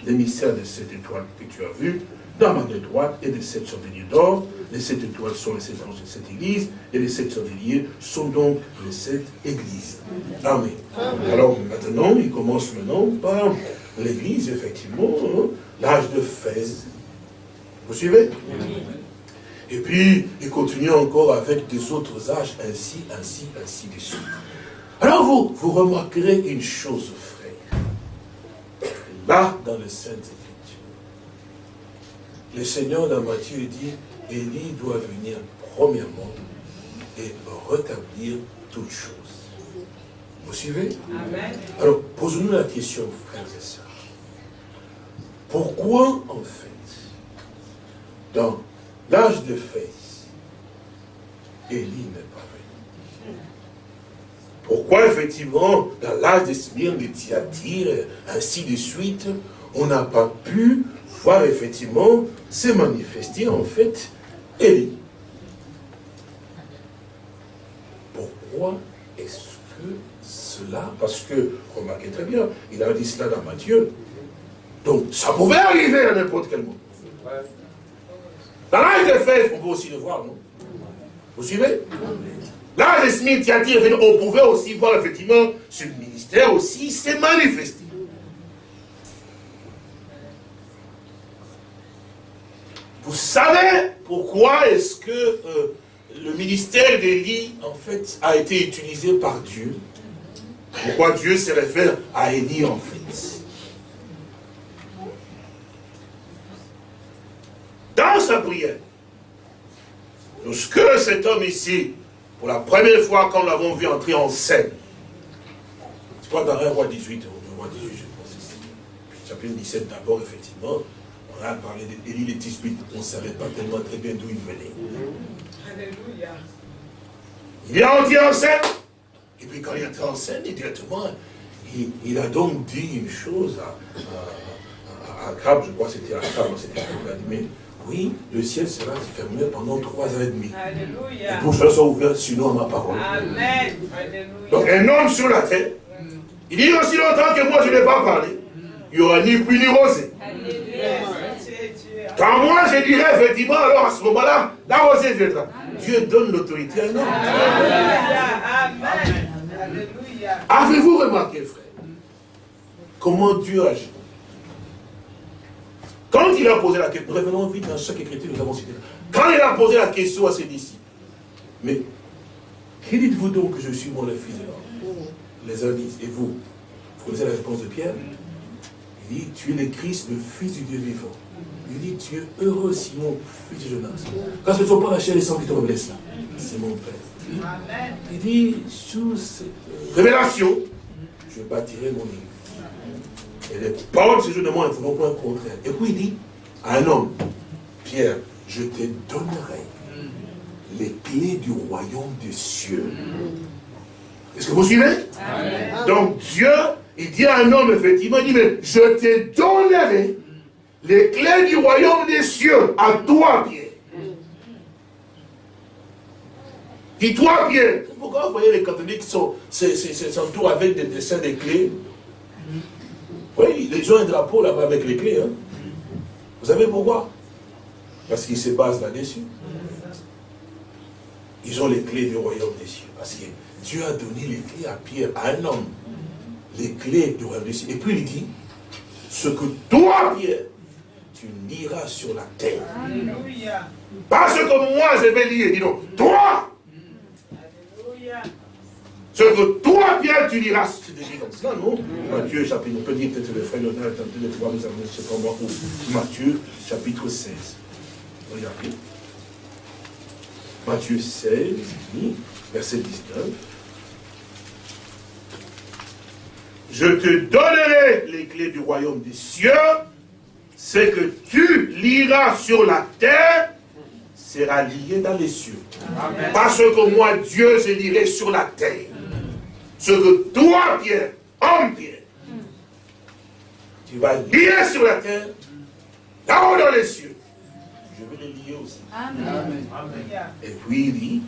les mystères de cette étoile que tu as vue, dans ma main droite et de sept chandeliers d'or. Les sept étoiles sont les sept anges de cette église, et les sept chandeliers sont donc les sept églises. Amen. Alors maintenant, il commence maintenant par l'église, effectivement, hein, l'âge de Fès. Vous suivez? Et puis, il continue encore avec des autres âges, ainsi, ainsi, ainsi de suite. Alors vous, vous remarquerez une chose, frère. Là, dans les Saintes Écritures, le Seigneur dans Matthieu dit, Élie doit venir premièrement et rétablir toutes choses. Vous suivez Amen. Alors, posons-nous la question, frères et sœurs. Pourquoi, en fait, dans l'âge de Fès, Élie n'est pas venu? Pourquoi effectivement, dans l'âge de Smyrne, de Thyatire, ainsi de suite, on n'a pas pu voir effectivement se manifester en fait Élie? Pourquoi est-ce que cela Parce que, remarquez très bien, il a dit cela dans Matthieu. Donc, ça pouvait arriver à n'importe quel moment. Dans l'âge de fête, on peut aussi le voir, non? Vous suivez? L'âge de Smith, on pouvait aussi voir effectivement ce ministère aussi s'est manifesté. Vous savez pourquoi est-ce que euh, le ministère d'Élie, en fait, a été utilisé par Dieu? Pourquoi Dieu se réfère à Élie, en fait Dans sa prière, lorsque cet homme ici, pour la première fois, quand nous l'avons vu entrer en scène, c'est pas dans un roi 18, roi 18, je pense ici, chapitre 17 d'abord, effectivement, on a parlé d'Élie les Tisbite, on ne savait pas tellement très bien d'où il venait. Alléluia. Il est entré en scène, et puis quand il est entré en scène, directement, il, a donc dit une chose à, à, à, je crois que c'était à Crab, c'était mais oui, le ciel sera fermé pendant trois ans et demi. Alléluia. Et pour cela soit ouvert, sinon à ma parole. Amen. Donc un homme sur la terre, il dit aussi longtemps que moi je n'ai pas parlé, il n'y aura ni pluie ni rosée. Quand moi je dirais effectivement, alors à ce moment-là, la rosée viendra. Dieu donne l'autorité à un homme. Amen. Avez-vous remarqué, frère, comment Dieu agit? Quand il a posé la question, revenons vite dans chaque écriture, nous avons cité. Quand il a posé la question à ses disciples, mais qui dites-vous donc que je suis mon le fils de l'homme? Les uns disent, et vous Vous connaissez la réponse de Pierre? Il dit, tu es le Christ, le fils du Dieu vivant. Il dit, tu es heureux, Simon, fils de Jonas. Quand ce ne sont pas la chair et sang qui te révèlent cela, c'est mon Père. Il dit, sous cette révélation, je bâtirai mon île. Et les paroles de ce jour de moi ne feront pas un contraire. Et puis il dit à un homme, Pierre, je te donnerai les clés du royaume des cieux. Est-ce que vous suivez? Donc Dieu, il dit à un homme, effectivement, il dit, mais je te donnerai les clés du royaume des cieux à toi, Pierre. Dis-toi, Pierre. Pourquoi vous voyez les catholiques s'entourent avec des dessins des clés Oui, ils ont un drapeau là-bas avec les clés. Hein. Vous savez pourquoi? Parce qu'ils se basent là-dessus. Ils ont les clés du royaume des cieux. Parce que Dieu a donné les clés à Pierre, à un homme. Les clés du royaume des cieux. Et puis il dit, ce que toi, Pierre, tu liras sur la terre. Alléluia. Pas ce que moi je vais lire, dis donc, toi. Ce que toi, Pierre, tu liras. C'est dit comme cela, non? Matthieu, chapitre, on peut dire peut-être le frère Léonard est en train de pouvoir nous amener, je ne sais pas moi où. Matthieu, chapitre 16. Regardez. Matthieu 16, verset 19. Je te donnerai les clés du royaume des cieux ce que tu liras sur la terre sera lié dans les cieux. Parce que moi, Dieu, je lirai sur la terre. Ce que toi, Pierre, homme Pierre, tu vas lier sur la terre, là-haut dans les cieux. Je vais les lier aussi. Amen. Et puis il dit,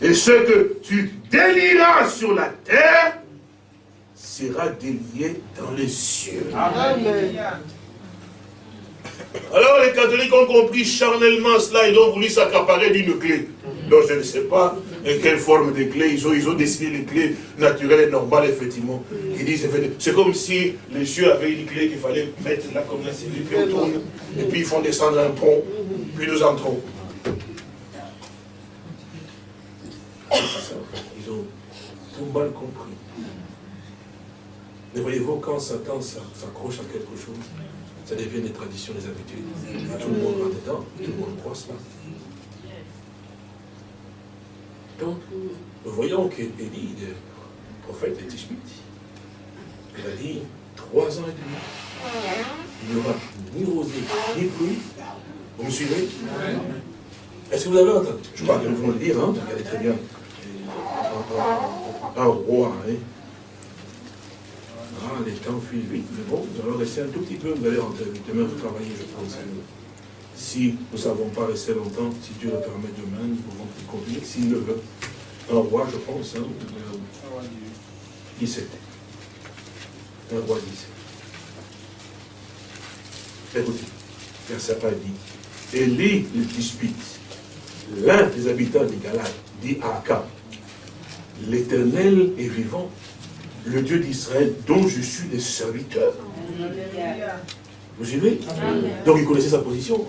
et ce que tu délieras sur la terre sera délié dans les cieux. Amen. Alors les catholiques ont compris charnellement cela, ils ont voulu s'accaparer d'une clé. Donc je ne sais pas quelle forme de clé, ils ont, ils ont dessiné les clés naturelles et normales, effectivement. Ils disent, c'est comme si les cieux avaient une clé qu'il fallait mettre là comme ça, puis on tourne, et puis ils font descendre un pont, puis nous entrons. Ils ont tout mal compris. Mais voyez-vous, quand Satan s'accroche à quelque chose, ça devient des traditions, des habitudes. Tout le monde va dedans, tout le monde croit cela. Donc, nous voyons qu'Élie, le prophète de Tishmit, il a dit trois ans et demi, il n'y aura ni rosée, ni pluie. Vous me suivez? Est-ce que vous avez entendu? Je crois que nous venons le lire, hein, regardez très bien. Un roi, hein. Ah, les temps fuient vite, mais bon, nous allons rester un tout petit peu, vous allez rentrer demain, vous travaillez, je pense. Si nous ne savons pas rester longtemps, si Dieu le permet demain, nous pouvons continuer, s'il le veut. Un roi, je pense, hein, euh, qui c'était Un roi 17. Écoutez, verset dit, Élie le dispute, l'un des habitants de Galade, dit à Akab, l'Éternel est vivant, le Dieu d'Israël dont je suis le serviteur. Vous suivez Donc il connaissait sa position.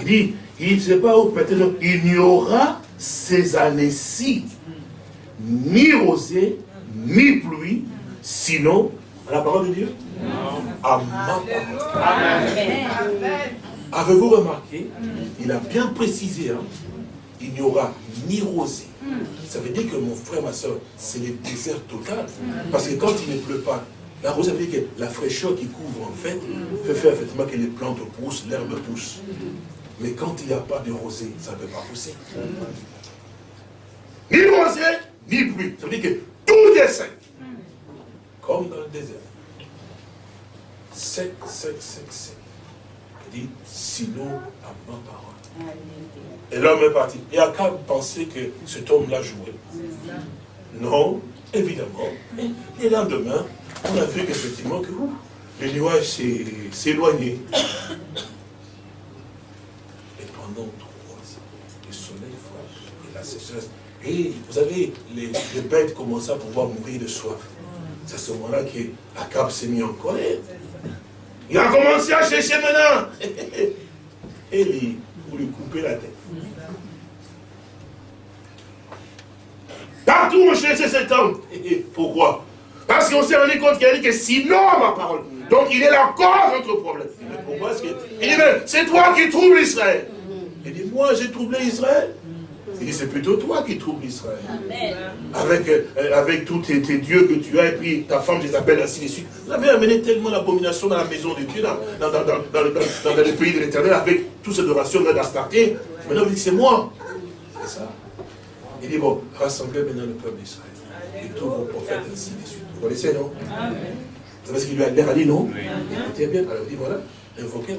Il dit, il ne sait pas où peut-être il n'y aura ces années-ci ni rosée, ni pluie, sinon à la parole de Dieu À ma parole. Avez-vous remarqué Il a bien précisé, hein, il n'y aura ni rosée, ça veut dire que mon frère, ma soeur, c'est le désert total. Parce que quand il ne pleut pas, la rose, ça veut dire que la fraîcheur qui couvre, en fait, fait faire effectivement que les plantes poussent, l'herbe pousse. Mais quand il n'y a pas de rosée, ça ne peut pas pousser. Ni rosée, ni pluie. Ça veut dire que tout est sec. Comme dans le désert. Sec, sec, sec, sec. Il dit, sinon, à ma parole. Et l'homme est parti. Et Akab pensait que cet homme-là jouait. Non, évidemment. Et le lendemain, on a vu qu'effectivement, que le nuage s'est éloigné. Et pendant trois ans, le soleil frappe et la sécheresse. Et vous savez, les, bêtes commençaient à pouvoir mourir de soif. C'est à ce moment-là qu'Akab s'est mis en colère. Il a commencé à chercher maintenant. Et lui, pour lui couper la tête. Partout on cherchait cet homme. Pourquoi? Parce qu'on s'est rendu compte qu'il a dit que sinon ma parole. Donc il est la cause de notre problème. pourquoi est-ce que... Il dit, c'est toi qui troubles Israël. Il dit, moi j'ai troublé Israël. Il dit, c'est plutôt toi qui troubles Israël. Avec, euh, avec tous tes, dieux que tu as, et puis ta femme, Jézabel, ainsi de suite. Vous avez amené tellement l'abomination dans la maison de Dieu, dans, dans, dans, dans le pays de l'éternel, avec toutes ces adorations d'Astarté. Maintenant, vous dites, c'est moi. C'est ça. Il dit, bon, rassemblez maintenant le peuple d'Israël. Et tous vos prophètes, ainsi de suite. Vous connaissez, non Vous savez ce qu'il lui a dit, non oui. bien. Alors, il dit, voilà, invoquez.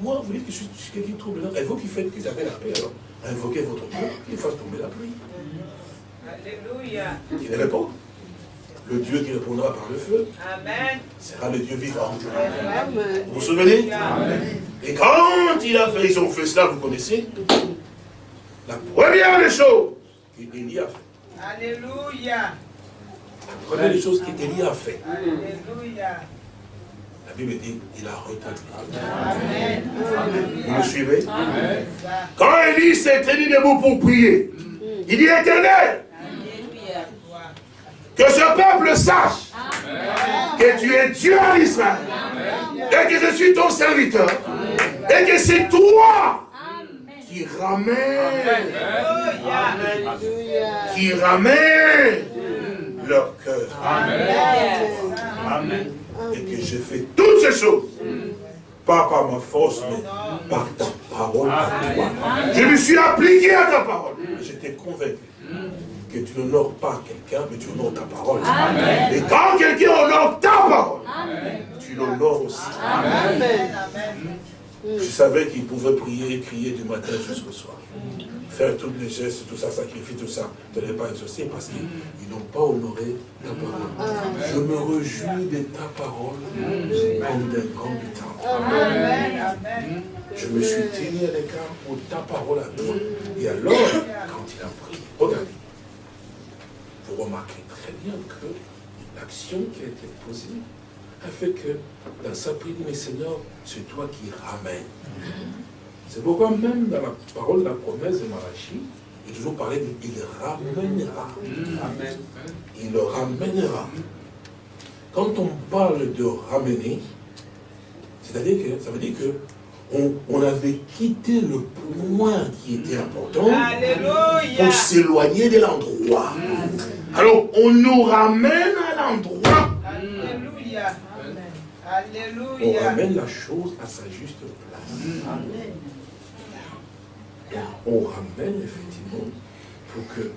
Moi, vous dites que je suis, quelqu'un de troublant. Et vous qui faites qu'ils avaient la paix, alors, invoquez votre Dieu, qu'il fasse tomber la pluie. Alléluia. Il répond. Le Dieu qui répondra par le feu Amen. sera le Dieu vivant. Vous vous souvenez Et quand il a fait, ils ont fait cela, vous connaissez La première des choses, qu'Élie a fait. Alléluia. Première des choses qu'Élie a fait. La Bible dit, il a retenu. Vous me suivez? Amen. Quand Élie s'est tenu debout pour prier, il dit éternel, que ce peuple sache que tu es Dieu en Israël et que je suis ton serviteur et que c'est toi qui ramène, qui ramène leur cœur. Amen. Et que je fais toutes ces choses, pas par ma force, mais par ta parole Je me suis appliqué à ta parole. J'étais convaincu que tu n'honores pas quelqu'un, mais tu honores ta parole. Et quand quelqu'un honore ta parole, tu l'honores aussi. Amen. Je savais qu'il pouvait prier et crier du matin jusqu'au soir. Faire tous les gestes, tout ça, sacrifier tout ça, ne l'ai pas exaucé parce qu'ils n'ont pas honoré ta parole. Je me réjouis de ta parole comme d'un grand du temps. Je me suis tenu à l'écart pour ta parole à toi. Et alors, quand il a prié, regardez, vous remarquez très bien que l'action qui a été posée a fait que dans sa prière, mais Seigneur, c'est toi qui ramènes. C'est pourquoi même dans la parole de la promesse de Malachi, il est toujours parlé de il ramènera. Amen. Il le ramènera. Quand on parle de ramener, c'est-à-dire que ça veut dire que on, avait quitté le point qui était important pour s'éloigner de l'endroit. Alors, on nous ramène à l'endroit on ramène la chose à sa juste place. On ramène effectivement pour que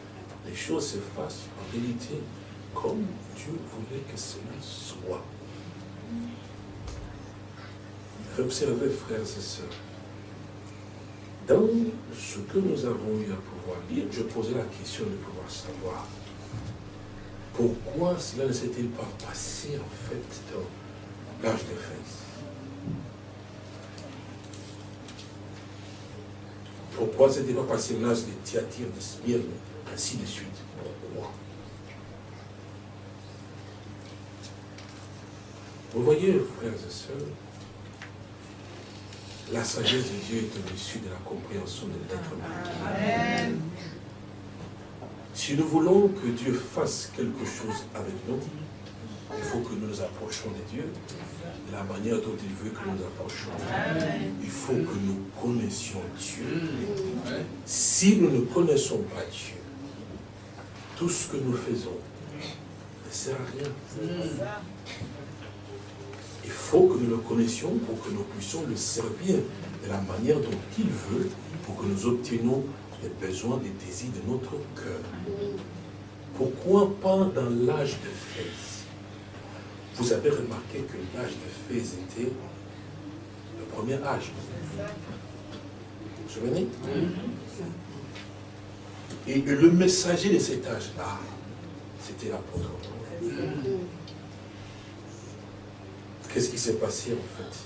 les choses se fassent en réalité comme Dieu voulait que cela soit. Observez, frères et sœurs, dans ce que nous avons eu à pouvoir lire, je posais la question de pouvoir savoir pourquoi cela ne s'est-il pas passé en fait dans l'âge de Fès Pourquoi ce n'était pas passé l'âge de Thyatire, de Smyrne, ainsi de suite Pourquoi Vous voyez, frères et sœurs, la sagesse de Dieu est au-dessus de la compréhension de l'être humain. Si nous voulons que Dieu fasse quelque chose avec nous, il faut que nous nous approchions de Dieu de la manière dont il veut que nous nous approchions. Il faut que nous connaissions Dieu. Si nous ne connaissons pas Dieu, tout ce que nous faisons ne sert à rien. Il faut que nous le connaissions pour que nous puissions le servir de la manière dont il veut, pour que nous obtenions les besoins, les désirs de notre cœur. Pourquoi pas dans l'âge de Fès? Vous avez remarqué que l'âge de Fès était le premier âge. Vous vous souvenez? Et le messager de cet âge-là, c'était l'apôtre. Qu'est-ce qui s'est passé en fait?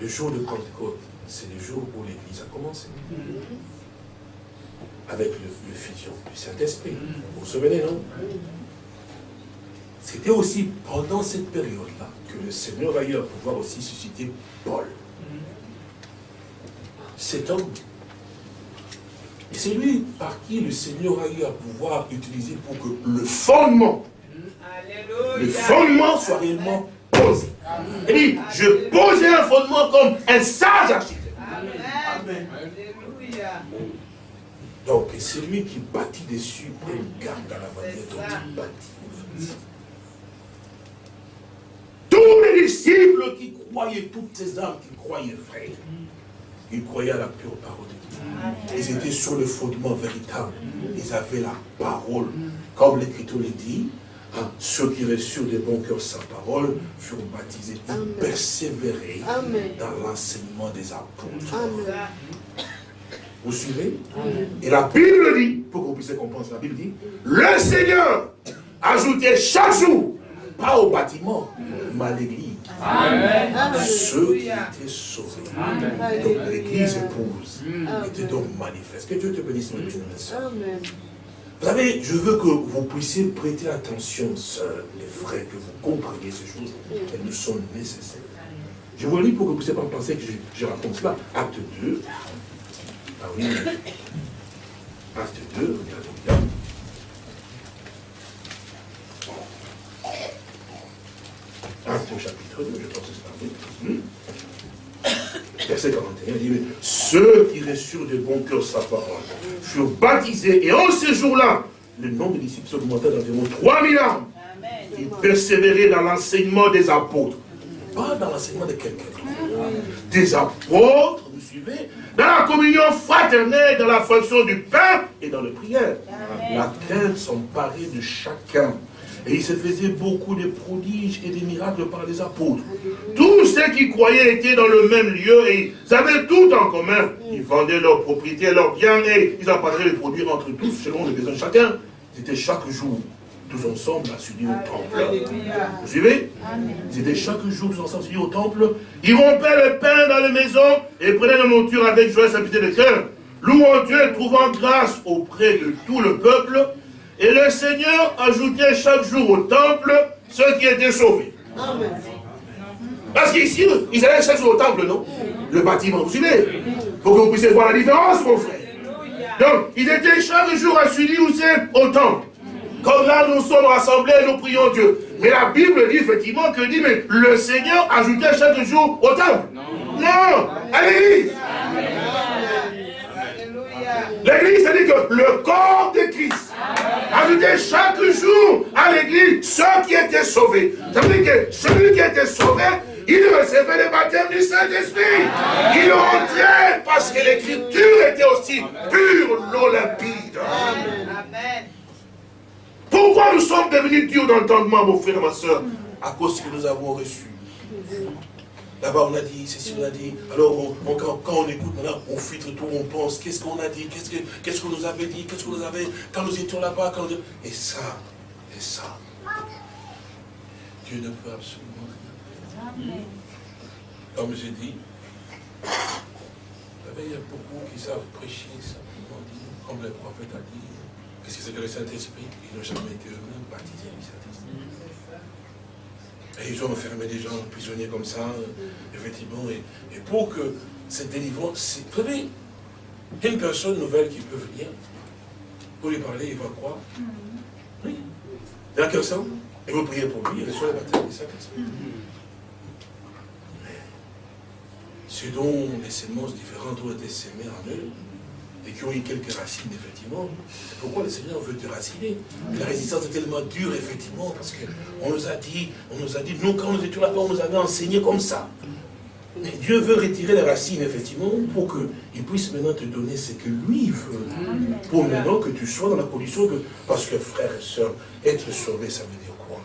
Le jour de Pentecôte, c'est le jour où l'Église a commencé. Avec le, fusion du Saint-Esprit. Vous vous souvenez, non? C'était aussi pendant cette période-là que le Seigneur a eu à pouvoir aussi susciter Paul. Cet homme. Et c'est lui par qui le Seigneur a eu à pouvoir utiliser pour que le fondement, le fondement soit réellement posé. Il dit, je posais un fondement comme un sage architecte. Amen. Donc, c'est lui qui bâtit dessus et garde dans la manière dont il bâtit. Les disciples qui croyaient, toutes ces âmes qui croyaient vrai, ils croyaient à la pure parole de Dieu. Ils étaient sur le fondement véritable. Ils avaient la parole. Comme l'Écriture le dit, Hein, ceux qui reçurent de bon cœur sa parole furent baptisés. Ils persévéraient dans l'enseignement des apôtres. Vous suivez? Et la Bible dit, pour que vous puissiez comprendre, la Bible dit, le Seigneur ajoutait chaque jour, pas au bâtiment, mais à l'église. Ceux qui étaient sauvés. Donc l'église épouse était donc manifeste. Que Dieu te bénisse, mon Amen. Vous savez, je veux que vous puissiez prêter attention, sœurs, les frères, que vous compreniez ces choses. Elles nous sont nécessaires. Je vous le dis pour que vous ne puissiez pas penser que je, raconte cela. Acte 2. Ah oui. Acte 2, regardez bien. Acte chapitre 2, je pense que c'est parti. Verset 41, il dit, ceux qui reçurent de bon cœur sa parole furent baptisés, et en ce jour-là, le nombre de disciples augmentait d'environ 3000 âmes. Ils persévéraient dans l'enseignement des apôtres. Pas dans l'enseignement de quelqu'un Des apôtres, vous suivez, dans la communion fraternelle, dans la fonction du pain et dans les prières. Laquelle s'emparait de chacun et il se faisait beaucoup de prodiges et de miracles par les apôtres. Tous ceux qui croyaient étaient dans le même lieu et ils avaient tout en commun. Ils vendaient leurs propriétés, leurs biens et ils apportaient les produits entre tous selon les besoins de chacun. C'était chaque jour, tous ensemble, à s'unir au temple. Vous suivez? Ils étaient chaque jour tous ensemble s'unir au temple. Ils rompaient le pain dans les maisons et prenaient la monture avec joie et simplicité de cœur, louant Dieu et trouvant grâce auprès de tout le peuple. Et le Seigneur ajoutait chaque jour au temple ceux qui étaient sauvés. Parce qu'ici, ils allaient chaque jour au temple, non? Le bâtiment, vous suivez? Pour que vous puissiez voir la différence, mon frère. Donc, ils étaient chaque jour à suivre au temple. Comme là, nous sommes rassemblés et nous prions Dieu. Mais la Bible dit effectivement que dit, mais le Seigneur ajoutait chaque jour au temple. Non, non à l'église. L'église, c'est-à-dire que le corps de Christ ajoutait chaque jour à l'église ceux qui étaient sauvés. Ça veut dire que celui qui était sauvé, il recevait le baptême du Saint-Esprit. Il entrait parce que l'écriture était aussi pure, non limpide. Amen. Pourquoi nous sommes devenus durs d'entendement, mon frère et ma soeur? À cause que nous avons reçu. Là-bas, on a dit, c'est ce qu'on a dit. Alors, quand, on écoute, maintenant, on filtre tout, on pense, qu'est-ce qu'on a dit, qu'est-ce qu'on nous avait dit, qu'est-ce qu'on nous avait, quand nous étions là-bas, quand nous... Et ça, et ça. Dieu ne peut absolument rien. Comme j'ai dit, il y a beaucoup qui savent prêcher simplement, comme le prophète a dit, qu'est-ce que c'est que le Saint-Esprit? Ils n'ont jamais été eux-mêmes baptisés. Et ils ont enfermé des gens prisonniers comme ça, effectivement. Et, pour que cette délivrance, vous savez, une personne nouvelle qui peut venir, pour lui parler, il va croire. Oui. Il y a quelqu'un, et vous priez pour lui, il reçoit le baptême du Saint-Esprit. Ce dont les semences différentes ont été semées en eux, et qui ont eu quelques racines, effectivement. Pourquoi le Seigneur veut déraciner. La résistance est tellement dure, effectivement, parce qu'on nous a dit, on nous a dit, nous, quand nous étions là-bas, on nous avait enseigné comme ça. Dieu veut retirer les racines, effectivement, pour qu'il puisse maintenant te donner ce que lui veut. Pour maintenant que tu sois dans la condition que... Parce que, frères et sœurs, être sauvé, ça veut dire quoi?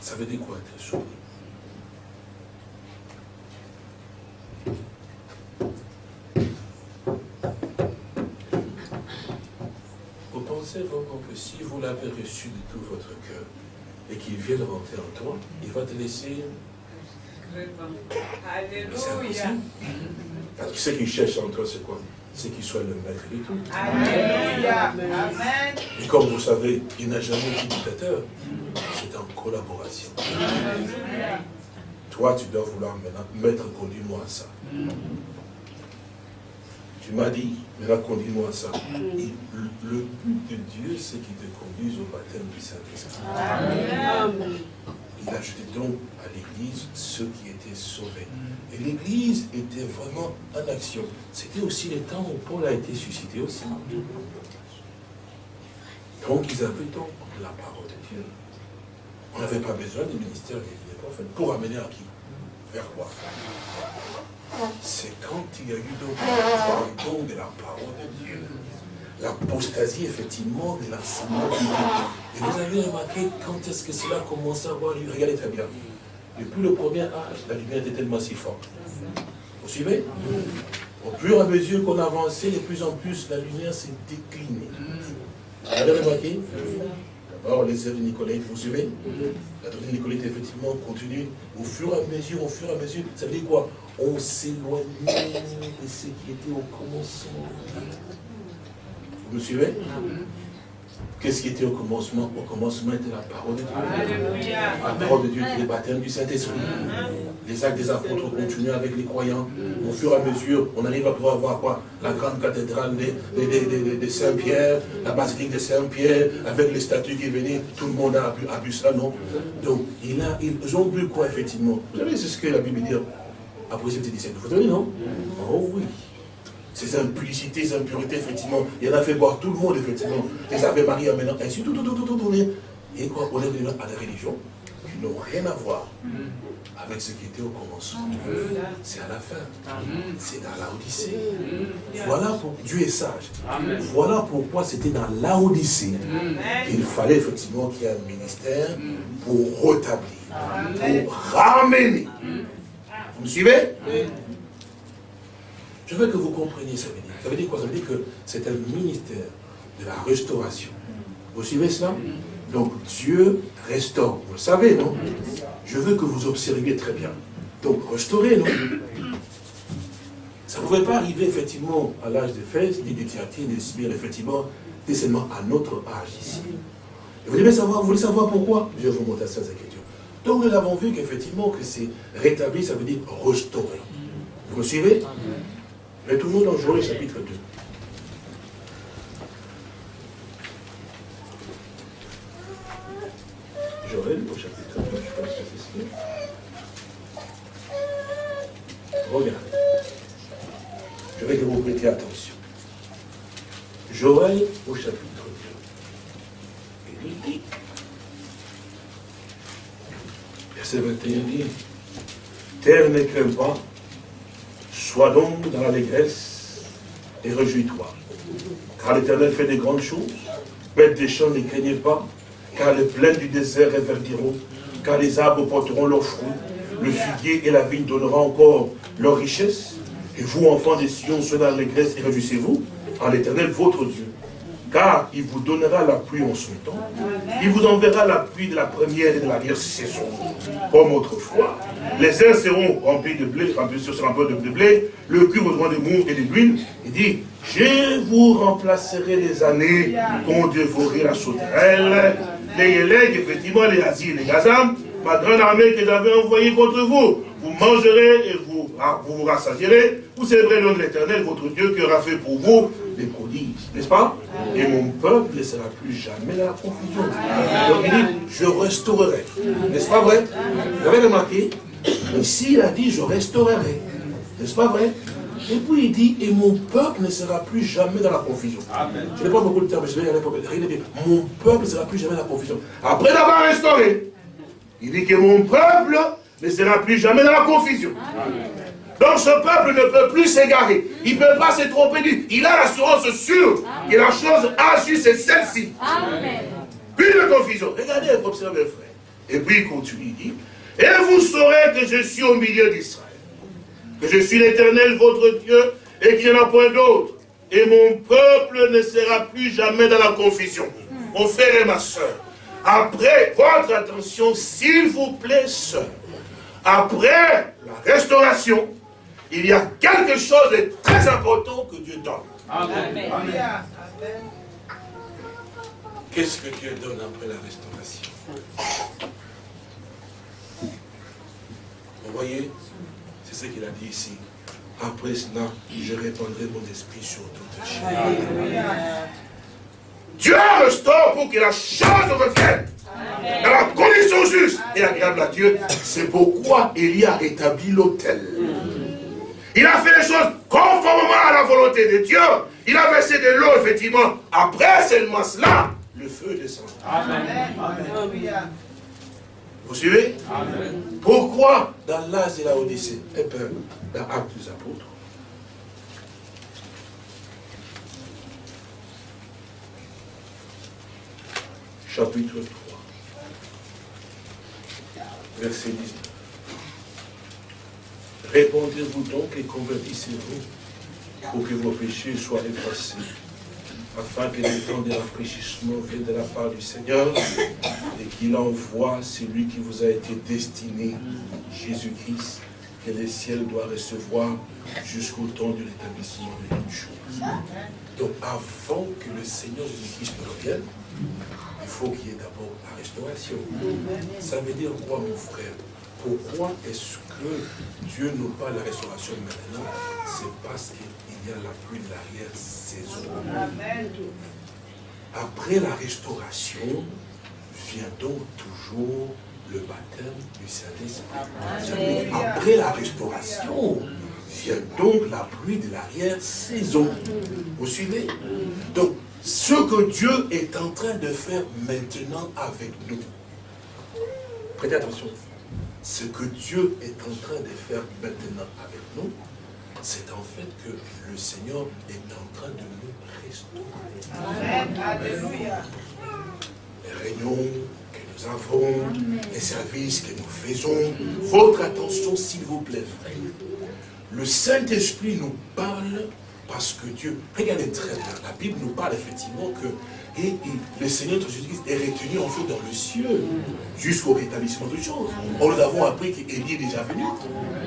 Ça veut dire quoi être sauvé pensez vraiment que si vous l'avez reçu de tout votre cœur et qu'il vient de rentrer en toi, il va te laisser. Alléluia. Parce que ce qu'il cherche en toi, c'est quoi? C'est qu'il soit le maître de tout. Alléluia. Amen. Et comme vous savez, il n'a jamais été dictateur. C'est en collaboration. Toi, tu dois vouloir maintenant mettre conduis-moi à ça. Tu m'as dit, maintenant conduis-moi à ça. Le, but de Dieu, c'est qu'il te conduise au baptême du Saint-Esprit. Il a jeté donc à l'Église ceux qui étaient sauvés. Et l'Église était vraiment en action. C'était aussi le temps où Paul a été suscité aussi. Donc ils avaient donc la parole de Dieu. On n'avait pas besoin du ministère des prophètes pour amener à qui? Vers quoi? C'est quand il y a eu donc don de la parole de Dieu, l'apostasie effectivement de l'enseignement Et vous avez remarqué quand est-ce que cela a commencé à avoir lieu? Regardez très bien. Depuis le premier âge, la lumière était tellement si forte. Vous suivez? Au fur et à mesure qu'on avançait, de plus en plus, la lumière s'est déclinée. Vous avez remarqué? D'abord, les œuvres de Nicolette, vous suivez? La doctrine de Nicolette, effectivement, continue au fur et à mesure, au fur et à mesure. Ça veut dire quoi? On s'éloignait de ce qui était au commencement. Vous me suivez? Qu'est-ce qui était au commencement? Au commencement était la parole de Dieu. La parole de Dieu qui est le baptême du Saint-Esprit. Les actes des apôtres continuent avec les croyants. Au fur et à mesure, on arrive à pouvoir voir quoi? La grande cathédrale de, Saint-Pierre, la basilique de Saint-Pierre, avec les statues qui venaient, tout le monde a bu, ça, non? Donc, il a, ils ont bu quoi, effectivement? Vous savez, c'est ce que la Bible dit après 17. Vous savez, non? Oh oui ces implicités, ces impuretés, effectivement. Il en a fait boire tout le monde, effectivement. Les Ave Maria maintenant, ainsi, tout, tout, tout, tout, tout, Et quoi? On est venu à des religions qui n'ont rien à voir avec ce qui était au commencement. C'est à la fin. C'est dans l'Odyssée. Voilà pour Dieu est sage. Voilà pourquoi c'était dans l'Odyssée qu'il fallait effectivement qu'il y ait un ministère pour rétablir, pour ramener. Vous me suivez je veux que vous compreniez ça veut dire. Ça veut dire quoi? Ça veut dire que c'est un ministère de la restauration. Vous suivez cela? Donc Dieu restaure. Vous le savez, non? Je veux que vous observiez très bien. Donc restaurer, non? Ça ne pouvait pas arriver effectivement à l'âge de Fès, ni de Thyatire, ni de Smyrne, effectivement, c'est seulement à notre âge ici. Et vous voulez savoir, vous voulez savoir pourquoi? Je vais vous montrer ça, Écritures. Donc nous avons vu qu'effectivement, que c'est rétabli, ça veut dire restaurer. Vous me suivez? Retournons dans Joël chapitre 2. Joël au chapitre 2, je pense que c'est ici. Regardez. Je vais que vous prêtiez attention. Joël au chapitre il le dit. Verset 21 dit, Terre ne crains pas, sois donc dans l'allégresse et réjouis-toi. Car l'Éternel fait des grandes choses. Bêtes des champs ne craignez pas, car les plaines du désert réverdiront, car les arbres porteront leurs fruits, le figuier et la vigne donneront encore leur richesse. Et vous, enfants des Sion, soyez dans l'allégresse et réjouissez-vous en l'Éternel, votre Dieu car il vous donnera la pluie en son temps. Il vous enverra la pluie de la première et de la dernière saison, comme autrefois. Les uns seront remplis de blé, remplis sur un de blé, le cul aura de mou et de l'huile. Il dit, je vous remplacerai les années qu'ont dévoré la sauterelle, les élègues, effectivement, les asiles, les gazam, ma grande armée que j'avais envoyée contre vous. Vous mangerez et vous vous, vous rassasierez, vous célébrerez le nom de l'éternel, votre Dieu, qui aura fait pour vous les prodiges, n'est-ce pas Et mon peuple ne sera plus jamais dans la confusion. Donc il dit, je restaurerai. N'est-ce pas vrai Vous avez remarqué Ici, il a dit, je restaurerai. N'est-ce pas vrai et puis il dit, et mon peuple ne sera plus jamais dans la confusion. Je n'ai pas beaucoup de temps, mais je vais aller pour Mon peuple ne sera plus jamais dans la confusion. Après d'avoir restauré, il dit que mon peuple ne sera plus jamais dans la confusion. Donc ce peuple ne peut plus s'égarer. Il ne peut pas se tromper. Il a l'assurance sûre que la chose a su, c'est celle-ci. Plus de confusion. Regardez, observez, frère. Et puis il continue, il dit, et vous saurez que je suis au milieu d'Israël, que je suis l'éternel, votre Dieu, et qu'il n'y en a point d'autre. Et mon peuple ne sera plus jamais dans la confusion. Mon frère et ma soeur, après, votre attention, s'il vous plaît, soeur, après la restauration, il y a quelque chose de très important que Dieu donne. Amen. Qu'est-ce que Dieu donne après la restauration? Vous voyez C'est ce qu'il a dit ici. Après cela, je répandrai mon esprit sur toute chair. Dieu restaure pour que la chose revienne dans la condition juste et agréable à Dieu. C'est pourquoi il y a établi l'autel. Il a fait les choses conformément à la volonté de Dieu. Il a versé de l'eau, effectivement. Après seulement cela, le feu descend. Amen. Vous suivez? Pourquoi dans l'âge de la Odyssée, et eh dans Actes des Apôtres, chapitre 3, verset 19. Répondez-vous donc et convertissez-vous pour que vos péchés soient effacés, afin que le temps de rafraîchissement vienne de la part du Seigneur et qu'il envoie celui qui vous a été destiné, Jésus-Christ, que le ciel doit recevoir jusqu'au temps de l'établissement de toutes choses. Donc avant que le Seigneur Jésus-Christ revienne, il faut qu'il y ait d'abord la restauration. Ça veut dire quoi, mon frère? Pourquoi est-ce que Dieu nous parle de la restauration maintenant? C'est parce qu'il y a la pluie de l'arrière-saison. Après la restauration, vient donc toujours le baptême du Saint-Esprit. Après la restauration, vient donc la pluie de l'arrière-saison. Vous suivez? Donc, ce que Dieu est en train de faire maintenant avec nous. Prêtez attention. Ce que Dieu est en train de faire maintenant avec nous, c'est en fait que le Seigneur est en train de nous restaurer. Alléluia. Les réunions que nous avons, les services que nous faisons, votre attention s'il vous plaît, frère. Le Saint-Esprit nous parle parce que Dieu, regardez très bien, la Bible nous parle effectivement que et, le Seigneur Jésus-Christ est retenu en fait dans le ciel jusqu'au rétablissement de choses. nous avons appris qu'Élie est déjà venu.